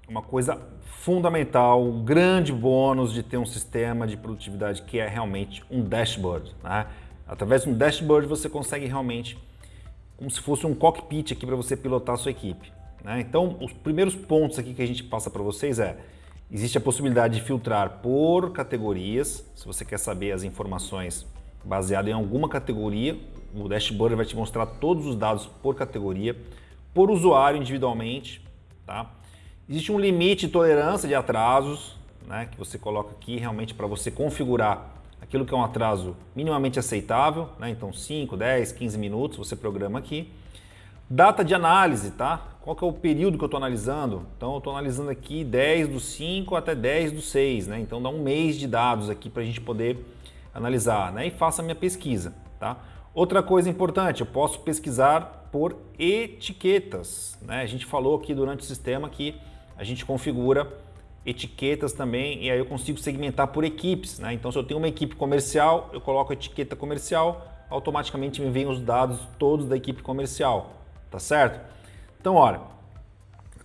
uma coisa fundamental, um grande bônus de ter um sistema de produtividade que é realmente um dashboard. Né? Através de um dashboard você consegue realmente, como se fosse um cockpit aqui para você pilotar a sua equipe. Né? Então, os primeiros pontos aqui que a gente passa para vocês é, existe a possibilidade de filtrar por categorias, se você quer saber as informações baseadas em alguma categoria, o dashboard vai te mostrar todos os dados por categoria, por usuário individualmente, tá? Existe um limite de tolerância de atrasos, né, que você coloca aqui realmente para você configurar aquilo que é um atraso minimamente aceitável, né, então 5, 10, 15 minutos você programa aqui. Data de análise, tá? Qual que é o período que eu estou analisando? Então eu estou analisando aqui 10 do 5 até 10 do 6, né? Então dá um mês de dados aqui para a gente poder analisar, né? E faça a minha pesquisa, tá? Outra coisa importante, eu posso pesquisar por etiquetas, né? A gente falou aqui durante o sistema que a gente configura etiquetas também e aí eu consigo segmentar por equipes. Né? Então, se eu tenho uma equipe comercial, eu coloco a etiqueta comercial, automaticamente me vêm os dados todos da equipe comercial, tá certo? Então, olha,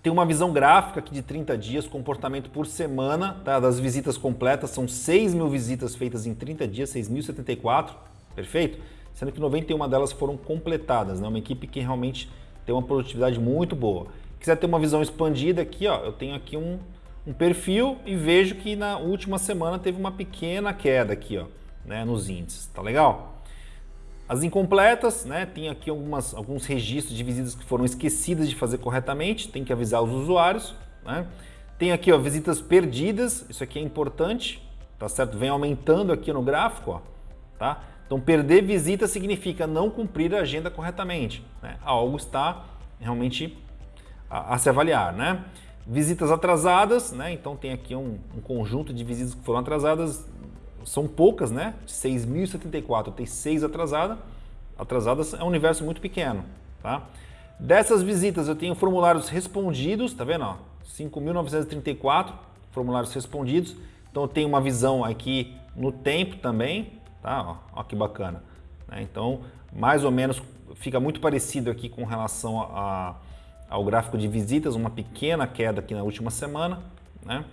tem uma visão gráfica aqui de 30 dias, comportamento por semana tá? das visitas completas, são 6 mil visitas feitas em 30 dias, 6.074, perfeito? Sendo que 91 delas foram completadas, né? uma equipe que realmente tem uma produtividade muito boa. Quiser ter uma visão expandida aqui, ó, eu tenho aqui um, um perfil e vejo que na última semana teve uma pequena queda aqui, ó, né, nos índices, tá legal? As incompletas, né, tem aqui algumas, alguns registros de visitas que foram esquecidas de fazer corretamente, tem que avisar os usuários, né? Tem aqui, ó, visitas perdidas, isso aqui é importante, tá certo? Vem aumentando aqui no gráfico, ó, tá? Então, perder visita significa não cumprir a agenda corretamente, né? Algo está realmente a, a se avaliar, né? Visitas atrasadas, né? Então tem aqui um, um, conjunto de visitas que foram atrasadas, são poucas, né? 6.074, tem seis atrasadas. Atrasadas é um universo muito pequeno, tá? Dessas visitas eu tenho formulários respondidos, tá vendo? 5.934 formulários respondidos. Então eu tenho uma visão aqui no tempo também, tá? Ó, ó que bacana. Né? Então, mais ou menos, fica muito parecido aqui com relação a, a ao gráfico de visitas, uma pequena queda aqui na última semana, né?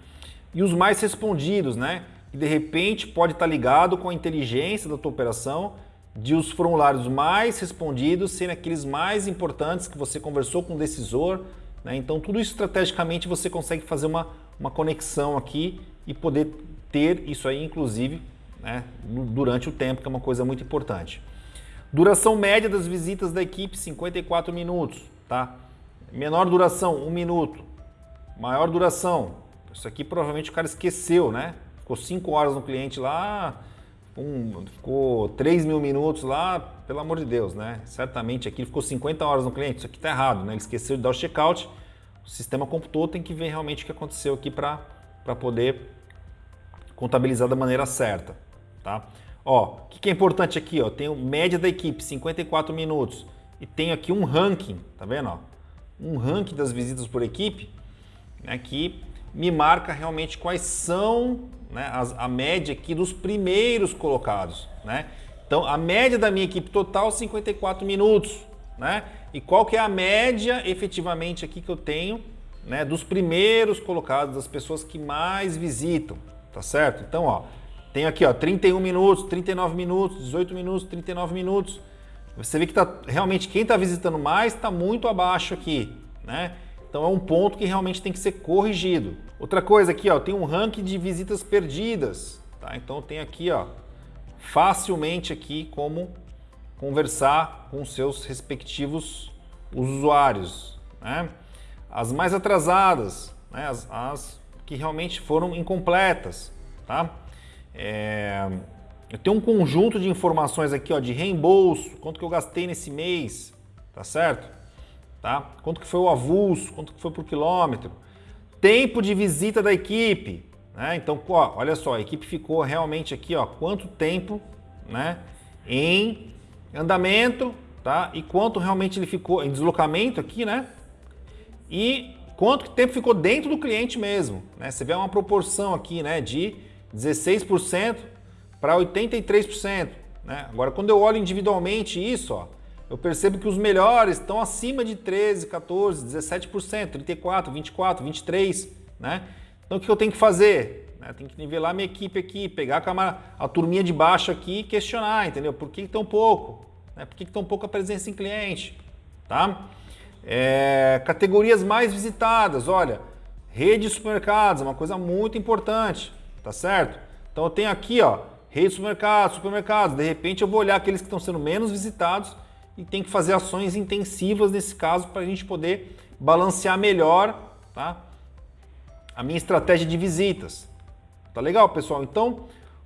E os mais respondidos, né? Que de repente pode estar ligado com a inteligência da tua operação de os formulários mais respondidos serem aqueles mais importantes que você conversou com o decisor, né? Então tudo isso estrategicamente você consegue fazer uma, uma conexão aqui e poder ter isso aí, inclusive, né? durante o tempo, que é uma coisa muito importante. Duração média das visitas da equipe, 54 minutos, tá? Menor duração, um minuto. Maior duração, isso aqui provavelmente o cara esqueceu, né? Ficou 5 horas no cliente lá, um, ficou 3 mil minutos lá, pelo amor de Deus, né? Certamente aqui ficou 50 horas no cliente, isso aqui tá errado, né? Ele esqueceu de dar o checkout, o sistema computou, tem que ver realmente o que aconteceu aqui para poder contabilizar da maneira certa, tá? Ó, o que, que é importante aqui, ó? Tenho média da equipe, 54 minutos, e tenho aqui um ranking, tá vendo, ó? um ranking das visitas por equipe né, que me marca realmente quais são né, as, a média aqui dos primeiros colocados. Né? Então, a média da minha equipe total, 54 minutos. Né? E qual que é a média efetivamente aqui que eu tenho né, dos primeiros colocados, das pessoas que mais visitam, tá certo? Então, ó, tenho aqui ó, 31 minutos, 39 minutos, 18 minutos, 39 minutos. Você vê que tá, realmente quem está visitando mais está muito abaixo aqui, né? Então é um ponto que realmente tem que ser corrigido. Outra coisa aqui, ó, tem um ranking de visitas perdidas, tá? Então tem aqui, ó, facilmente aqui como conversar com seus respectivos usuários, né? As mais atrasadas, né? as, as que realmente foram incompletas, tá? É... Eu tenho um conjunto de informações aqui, ó, de reembolso, quanto que eu gastei nesse mês, tá certo? Tá? Quanto que foi o avulso, quanto que foi por quilômetro. Tempo de visita da equipe, né? Então, ó, olha só, a equipe ficou realmente aqui, ó, quanto tempo, né, em andamento, tá? E quanto realmente ele ficou em deslocamento aqui, né? E quanto tempo ficou dentro do cliente mesmo, né? Você vê uma proporção aqui, né, de 16% para 83%, né? Agora, quando eu olho individualmente isso, ó, eu percebo que os melhores estão acima de 13, 14, 17%, 34, 24, 23, né? Então o que eu tenho que fazer? Eu tenho que nivelar minha equipe aqui, pegar a, camada, a turminha de baixo aqui e questionar, entendeu? Por que tão pouco? Né? Por que tão pouca presença em cliente? Tá? É, categorias mais visitadas, olha, rede de supermercados, uma coisa muito importante, tá certo? Então eu tenho aqui, ó, rede de supermercados, supermercados, de repente eu vou olhar aqueles que estão sendo menos visitados e tem que fazer ações intensivas nesse caso para a gente poder balancear melhor tá? a minha estratégia de visitas. Tá legal, pessoal? Então,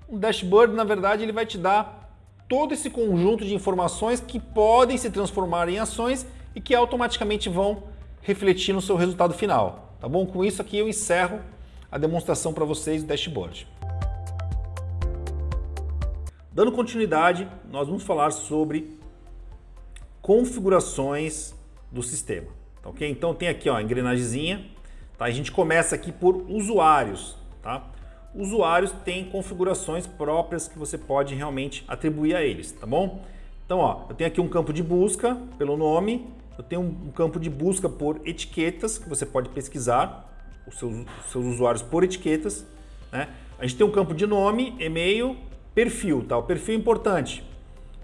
um dashboard, na verdade, ele vai te dar todo esse conjunto de informações que podem se transformar em ações e que automaticamente vão refletir no seu resultado final. Tá bom? Com isso aqui eu encerro a demonstração para vocês do dashboard. Dando continuidade, nós vamos falar sobre configurações do sistema. Tá ok? Então tem aqui ó, a engrenagemzinha. Tá? A gente começa aqui por usuários. Tá? Usuários têm configurações próprias que você pode realmente atribuir a eles, tá bom? Então, ó, eu tenho aqui um campo de busca pelo nome, eu tenho um campo de busca por etiquetas, que você pode pesquisar os seus, os seus usuários por etiquetas. Né? A gente tem um campo de nome, e-mail, perfil. Tá? O perfil é importante.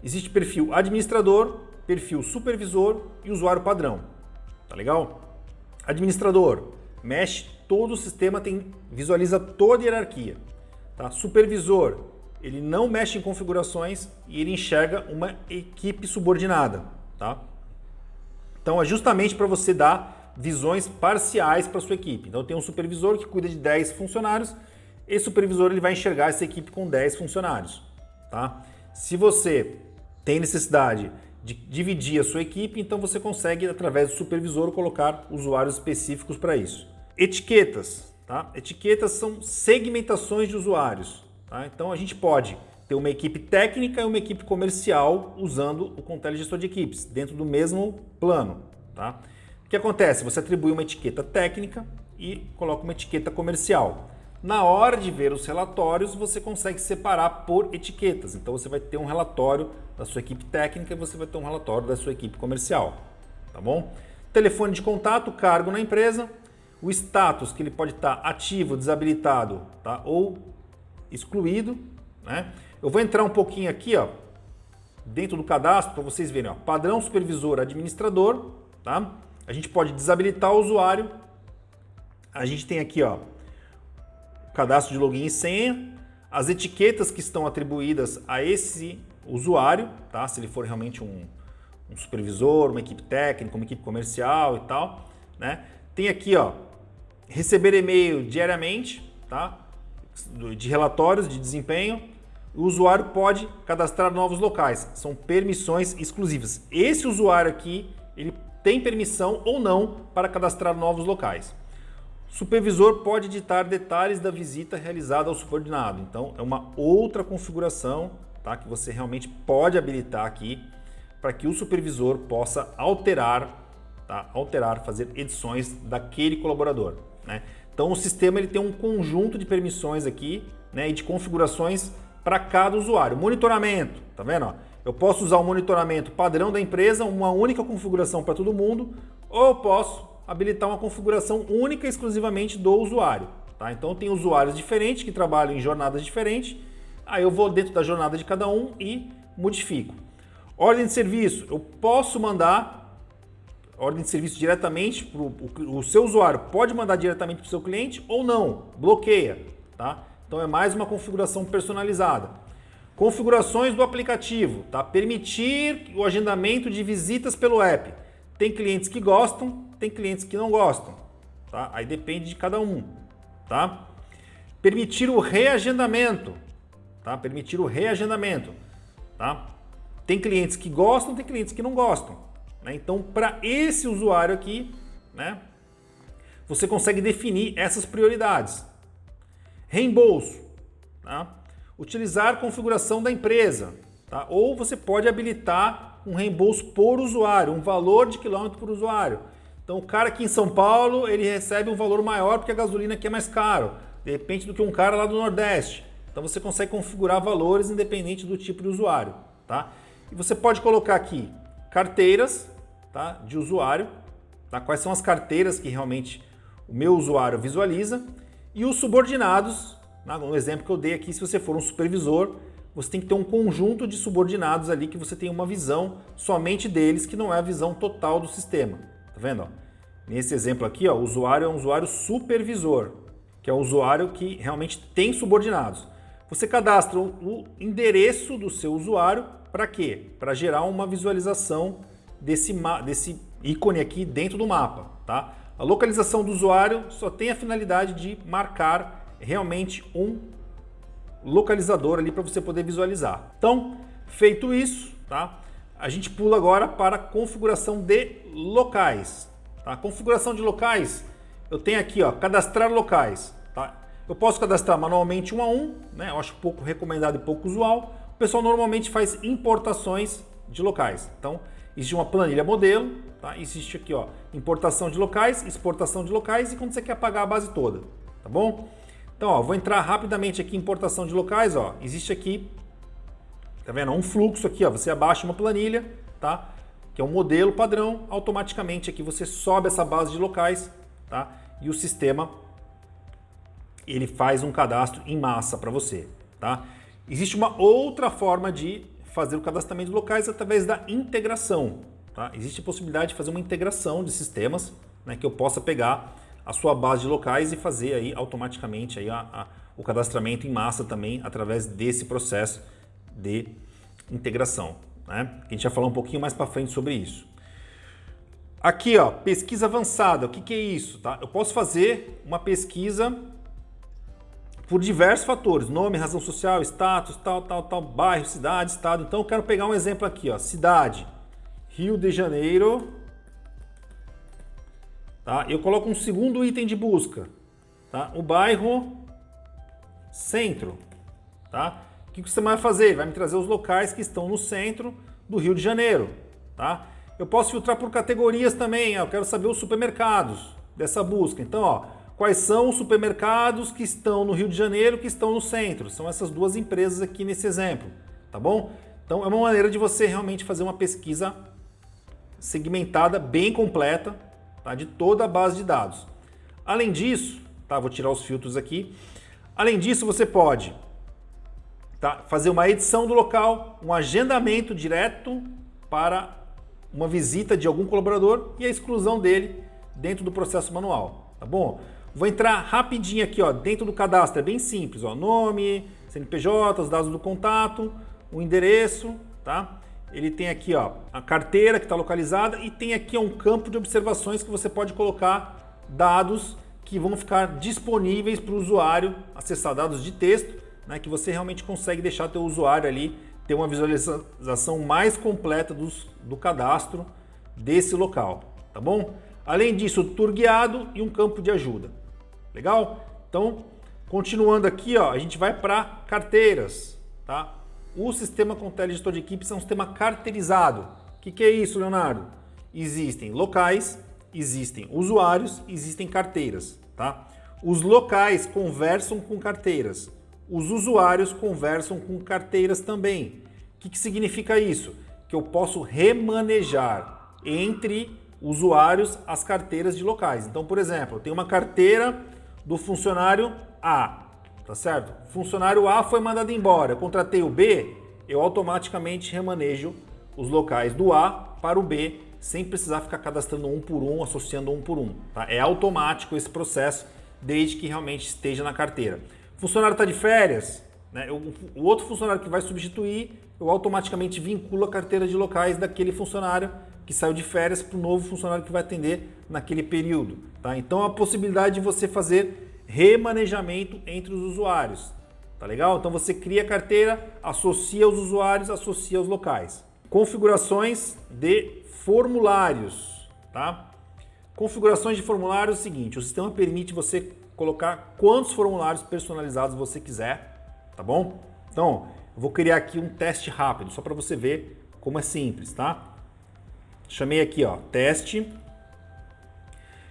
Existe perfil administrador, perfil supervisor e usuário padrão. Tá legal? Administrador, mexe todo o sistema, tem, visualiza toda a hierarquia. Tá? Supervisor, ele não mexe em configurações e ele enxerga uma equipe subordinada. Tá? Então é justamente para você dar visões parciais para sua equipe. Então tem um supervisor que cuida de 10 funcionários, esse supervisor ele vai enxergar essa equipe com 10 funcionários. Tá? Se você tem necessidade de dividir a sua equipe, então você consegue, através do supervisor, colocar usuários específicos para isso. Etiquetas. Tá? Etiquetas são segmentações de usuários. Tá? Então a gente pode ter uma equipe técnica e uma equipe comercial usando o Contele Gestor de Equipes, dentro do mesmo plano. Tá? O que acontece? Você atribui uma etiqueta técnica e coloca uma etiqueta comercial. Na hora de ver os relatórios, você consegue separar por etiquetas. Então você vai ter um relatório da sua equipe técnica e você vai ter um relatório da sua equipe comercial. Tá bom? Telefone de contato, cargo na empresa, o status que ele pode estar ativo, desabilitado tá? ou excluído. Né? Eu vou entrar um pouquinho aqui ó, dentro do cadastro para vocês verem. Ó, padrão supervisor administrador. Tá? A gente pode desabilitar o usuário. A gente tem aqui ó, cadastro de login e senha, as etiquetas que estão atribuídas a esse usuário, tá? se ele for realmente um, um supervisor, uma equipe técnica, uma equipe comercial e tal. Né? Tem aqui ó, receber e-mail diariamente, tá? de relatórios de desempenho. O usuário pode cadastrar novos locais, são permissões exclusivas. Esse usuário aqui, ele tem permissão ou não para cadastrar novos locais. Supervisor pode editar detalhes da visita realizada ao subordinado. Então, é uma outra configuração tá, que você realmente pode habilitar aqui para que o supervisor possa alterar, tá, alterar, fazer edições daquele colaborador. Né? Então, o sistema ele tem um conjunto de permissões aqui né, e de configurações para cada usuário. Monitoramento, tá vendo? Eu posso usar o monitoramento padrão da empresa, uma única configuração para todo mundo, ou eu posso habilitar uma configuração única exclusivamente do usuário. Tá? Então tem usuários diferentes que trabalham em jornadas diferentes, aí eu vou dentro da jornada de cada um e modifico. Ordem de serviço, eu posso mandar ordem de serviço diretamente para o seu usuário, pode mandar diretamente para o seu cliente ou não, bloqueia. Tá? Então é mais uma configuração personalizada. Configurações do aplicativo, tá? permitir o agendamento de visitas pelo app. Tem clientes que gostam, tem clientes que não gostam, tá? Aí depende de cada um, tá? Permitir o reagendamento, tá? Permitir o reagendamento, tá? Tem clientes que gostam, tem clientes que não gostam, né? Então, para esse usuário aqui, né? Você consegue definir essas prioridades. Reembolso, tá? Utilizar configuração da empresa, tá? Ou você pode habilitar um reembolso por usuário, um valor de quilômetro por usuário. Então o cara aqui em São Paulo, ele recebe um valor maior porque a gasolina aqui é mais caro, de repente do que um cara lá do Nordeste. Então você consegue configurar valores independente do tipo de usuário, tá? E você pode colocar aqui carteiras, tá, de usuário, tá? Quais são as carteiras que realmente o meu usuário visualiza e os subordinados? No exemplo que eu dei aqui, se você for um supervisor, você tem que ter um conjunto de subordinados ali que você tem uma visão somente deles, que não é a visão total do sistema. Tá vendo? Nesse exemplo aqui, ó, o usuário é um usuário supervisor, que é o usuário que realmente tem subordinados. Você cadastra o endereço do seu usuário para quê? Para gerar uma visualização desse, desse ícone aqui dentro do mapa. Tá? A localização do usuário só tem a finalidade de marcar realmente um localizador ali para você poder visualizar. Então, feito isso, tá? A gente pula agora para configuração de locais. Tá? Configuração de locais, eu tenho aqui, ó, cadastrar locais. Tá? Eu posso cadastrar manualmente um a um, né? Eu acho pouco recomendado e pouco usual. O pessoal normalmente faz importações de locais. Então, existe uma planilha modelo, tá? Existe aqui, ó, importação de locais, exportação de locais e quando você quer pagar a base toda, tá bom? Então, ó, vou entrar rapidamente aqui em importação de locais, ó. Existe aqui Tá vendo? Um fluxo aqui, ó. Você abaixa uma planilha, tá? Que é um modelo padrão, automaticamente aqui você sobe essa base de locais, tá? E o sistema ele faz um cadastro em massa para você, tá? Existe uma outra forma de fazer o cadastramento de locais através da integração, tá? Existe a possibilidade de fazer uma integração de sistemas, né, que eu possa pegar a sua base de locais e fazer aí automaticamente aí a, a, o cadastramento em massa também através desse processo de integração. Né? A gente vai falar um pouquinho mais para frente sobre isso. Aqui, ó, pesquisa avançada. O que, que é isso? Tá? Eu posso fazer uma pesquisa por diversos fatores, nome, razão social, status, tal, tal, tal, bairro, cidade, estado. Então eu quero pegar um exemplo aqui, ó, cidade, Rio de Janeiro. Tá? Eu coloco um segundo item de busca, tá? O bairro Centro, tá? que, que você vai fazer? Vai me trazer os locais que estão no centro do Rio de Janeiro. Tá? Eu posso filtrar por categorias também, eu quero saber os supermercados dessa busca. Então, ó, quais são os supermercados que estão no Rio de Janeiro, que estão no centro? São essas duas empresas aqui nesse exemplo, tá bom? Então, é uma maneira de você realmente fazer uma pesquisa segmentada, bem completa, tá? de toda a base de dados. Além disso, tá? vou tirar os filtros aqui. Além disso, você pode tá? fazer uma edição do local, um agendamento direto para uma visita de algum colaborador e a exclusão dele dentro do processo manual, tá bom? Vou entrar rapidinho aqui, ó, dentro do cadastro, é bem simples, ó, nome, CNPJ, os dados do contato, o endereço, tá? Ele tem aqui, ó, a carteira que está localizada e tem aqui um campo de observações que você pode colocar dados que vão ficar disponíveis para o usuário acessar dados de texto né, que você realmente consegue deixar teu usuário ali ter uma visualização mais completa dos, do cadastro desse local, tá bom? Além disso, tour guiado e um campo de ajuda. Legal? Então, continuando aqui, ó, a gente vai para carteiras, tá? O sistema com telegestor de equipes é um sistema carteirizado. O que, que é isso, Leonardo? Existem locais, existem usuários, existem carteiras, tá? Os locais conversam com carteiras. Os usuários conversam com carteiras também. O que, que significa isso? Que eu posso remanejar entre usuários as carteiras de locais. Então, por exemplo, eu tenho uma carteira do funcionário A, tá certo? Funcionário A foi mandado embora, eu contratei o B, eu automaticamente remanejo os locais do A para o B, sem precisar ficar cadastrando um por um, associando um por um. Tá? É automático esse processo, desde que realmente esteja na carteira. Funcionário está de férias, né? o, o outro funcionário que vai substituir, eu automaticamente vinculo a carteira de locais daquele funcionário que saiu de férias para o novo funcionário que vai atender naquele período. Tá? Então a possibilidade de você fazer remanejamento entre os usuários. Tá legal? Então você cria a carteira, associa os usuários, associa os locais. Configurações de formulários. Tá? Configurações de formulários é o seguinte, o sistema permite você colocar quantos formulários personalizados você quiser, tá bom? Então, eu vou criar aqui um teste rápido, só para você ver como é simples, tá? Chamei aqui, ó, teste.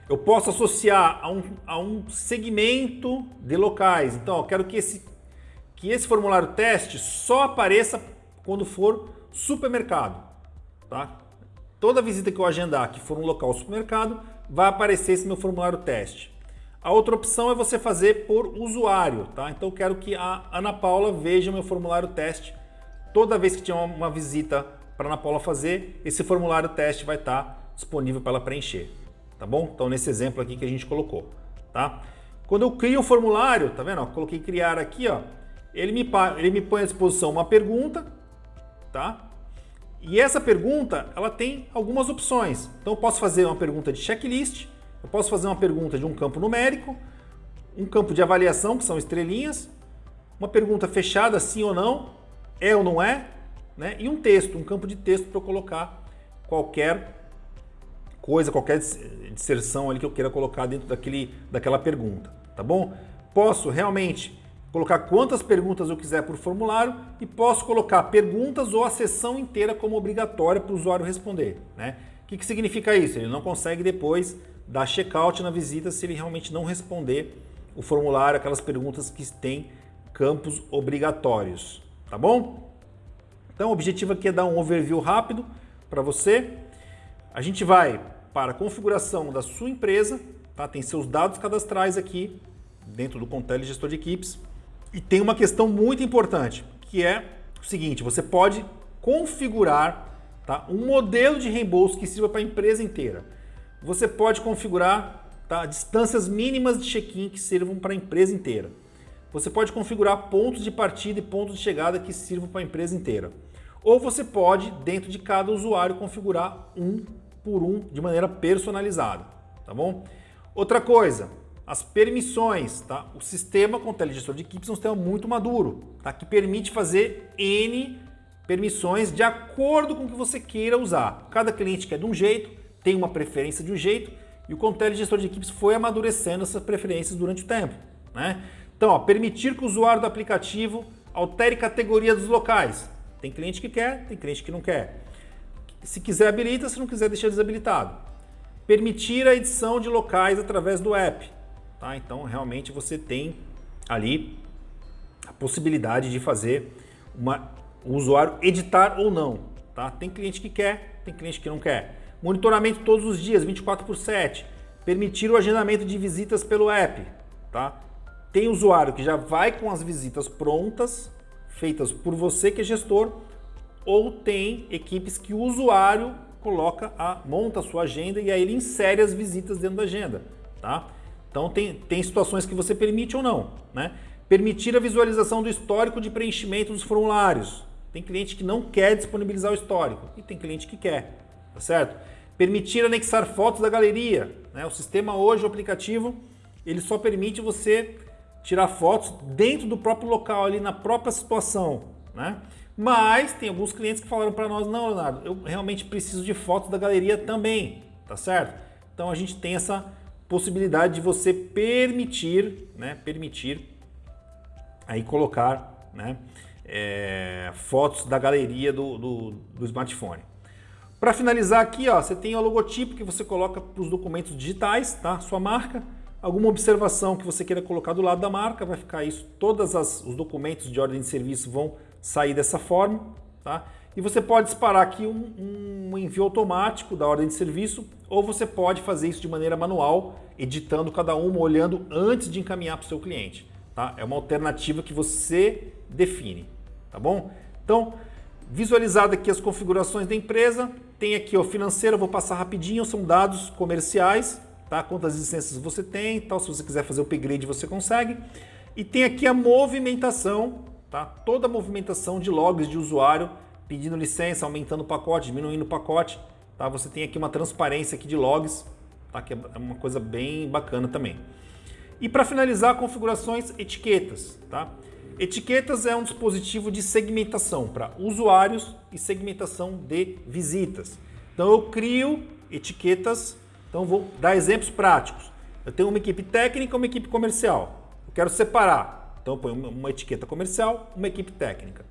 Eu posso associar a um, a um segmento de locais. Então, eu quero que esse, que esse formulário teste só apareça quando for supermercado, tá? Toda visita que eu agendar que for um local supermercado, vai aparecer esse meu formulário teste. A outra opção é você fazer por usuário, tá? Então eu quero que a Ana Paula veja meu formulário teste. Toda vez que tiver uma visita para Ana Paula fazer, esse formulário teste vai estar disponível para ela preencher, tá bom? Então nesse exemplo aqui que a gente colocou, tá? Quando eu crio o formulário, tá vendo? coloquei criar aqui, ó. Ele me, ele me põe à disposição uma pergunta, tá? E essa pergunta, ela tem algumas opções. Então eu posso fazer uma pergunta de checklist, eu posso fazer uma pergunta de um campo numérico, um campo de avaliação, que são estrelinhas, uma pergunta fechada, sim ou não, é ou não é, né? e um texto, um campo de texto para eu colocar qualquer coisa, qualquer disserção ali que eu queira colocar dentro daquele, daquela pergunta, tá bom? Posso realmente colocar quantas perguntas eu quiser por formulário e posso colocar perguntas ou a sessão inteira como obrigatória para o usuário responder. Né? O que, que significa isso? Ele não consegue depois dar check-out na visita se ele realmente não responder o formulário, aquelas perguntas que têm campos obrigatórios, tá bom? Então o objetivo aqui é dar um overview rápido para você. A gente vai para configuração da sua empresa, tá? tem seus dados cadastrais aqui dentro do Contele Gestor de Equipes. E tem uma questão muito importante, que é o seguinte, você pode configurar tá, um modelo de reembolso que sirva para a empresa inteira você pode configurar tá, distâncias mínimas de check-in que sirvam para a empresa inteira. Você pode configurar pontos de partida e pontos de chegada que sirvam para a empresa inteira. Ou você pode, dentro de cada usuário, configurar um por um de maneira personalizada, tá bom? Outra coisa, as permissões, tá? O sistema com o telegestor de equipes é um sistema muito maduro, tá? Que permite fazer N permissões de acordo com o que você queira usar. Cada cliente quer de um jeito, tem uma preferência de um jeito e o Contele Gestor de Equipes foi amadurecendo essas preferências durante o tempo. Né? Então, ó, permitir que o usuário do aplicativo altere categoria dos locais. Tem cliente que quer, tem cliente que não quer. Se quiser habilita, se não quiser deixa desabilitado. Permitir a edição de locais através do app. Tá? Então, realmente você tem ali a possibilidade de fazer uma, o usuário editar ou não. Tá? Tem cliente que quer, tem cliente que não quer. Monitoramento todos os dias, 24 por 7. Permitir o agendamento de visitas pelo app. Tá? Tem usuário que já vai com as visitas prontas, feitas por você que é gestor, ou tem equipes que o usuário coloca a, monta a sua agenda e aí ele insere as visitas dentro da agenda. Tá? Então tem, tem situações que você permite ou não. Né? Permitir a visualização do histórico de preenchimento dos formulários. Tem cliente que não quer disponibilizar o histórico e tem cliente que quer, tá certo? Permitir anexar fotos da galeria. Né? O sistema hoje, o aplicativo, ele só permite você tirar fotos dentro do próprio local, ali na própria situação. Né? Mas tem alguns clientes que falaram para nós, não, Leonardo, eu realmente preciso de fotos da galeria também, tá certo? Então a gente tem essa possibilidade de você permitir, né, permitir aí colocar, né, é, fotos da galeria do, do, do smartphone. Para finalizar aqui, ó, você tem o logotipo que você coloca para os documentos digitais, tá? Sua marca, alguma observação que você queira colocar do lado da marca, vai ficar isso. Todos os documentos de ordem de serviço vão sair dessa forma, tá? E você pode disparar aqui um, um envio automático da ordem de serviço, ou você pode fazer isso de maneira manual, editando cada uma, olhando antes de encaminhar para o seu cliente. Tá? É uma alternativa que você define, tá bom? Então, visualizado aqui as configurações da empresa, tem aqui o financeiro, vou passar rapidinho, são dados comerciais, tá? Quantas licenças você tem, tal, se você quiser fazer o upgrade você consegue. E tem aqui a movimentação, tá? Toda a movimentação de logs de usuário, pedindo licença, aumentando o pacote, diminuindo o pacote, tá? Você tem aqui uma transparência aqui de logs, tá? Que é uma coisa bem bacana também. E para finalizar, configurações etiquetas, tá? Etiquetas é um dispositivo de segmentação para usuários e segmentação de visitas. Então eu crio etiquetas, então vou dar exemplos práticos. Eu tenho uma equipe técnica e uma equipe comercial. Eu quero separar, então eu ponho uma etiqueta comercial, uma equipe técnica.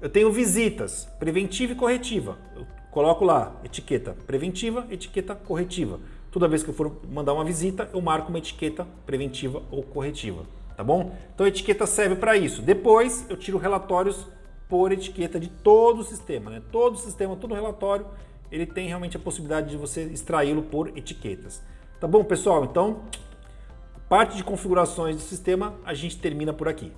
Eu tenho visitas, preventiva e corretiva. Eu coloco lá etiqueta preventiva, etiqueta corretiva. Toda vez que eu for mandar uma visita, eu marco uma etiqueta preventiva ou corretiva, tá bom? Então a etiqueta serve para isso. Depois eu tiro relatórios por etiqueta de todo o sistema, né? Todo o sistema, todo o relatório, ele tem realmente a possibilidade de você extraí-lo por etiquetas. Tá bom, pessoal? Então, parte de configurações do sistema a gente termina por aqui.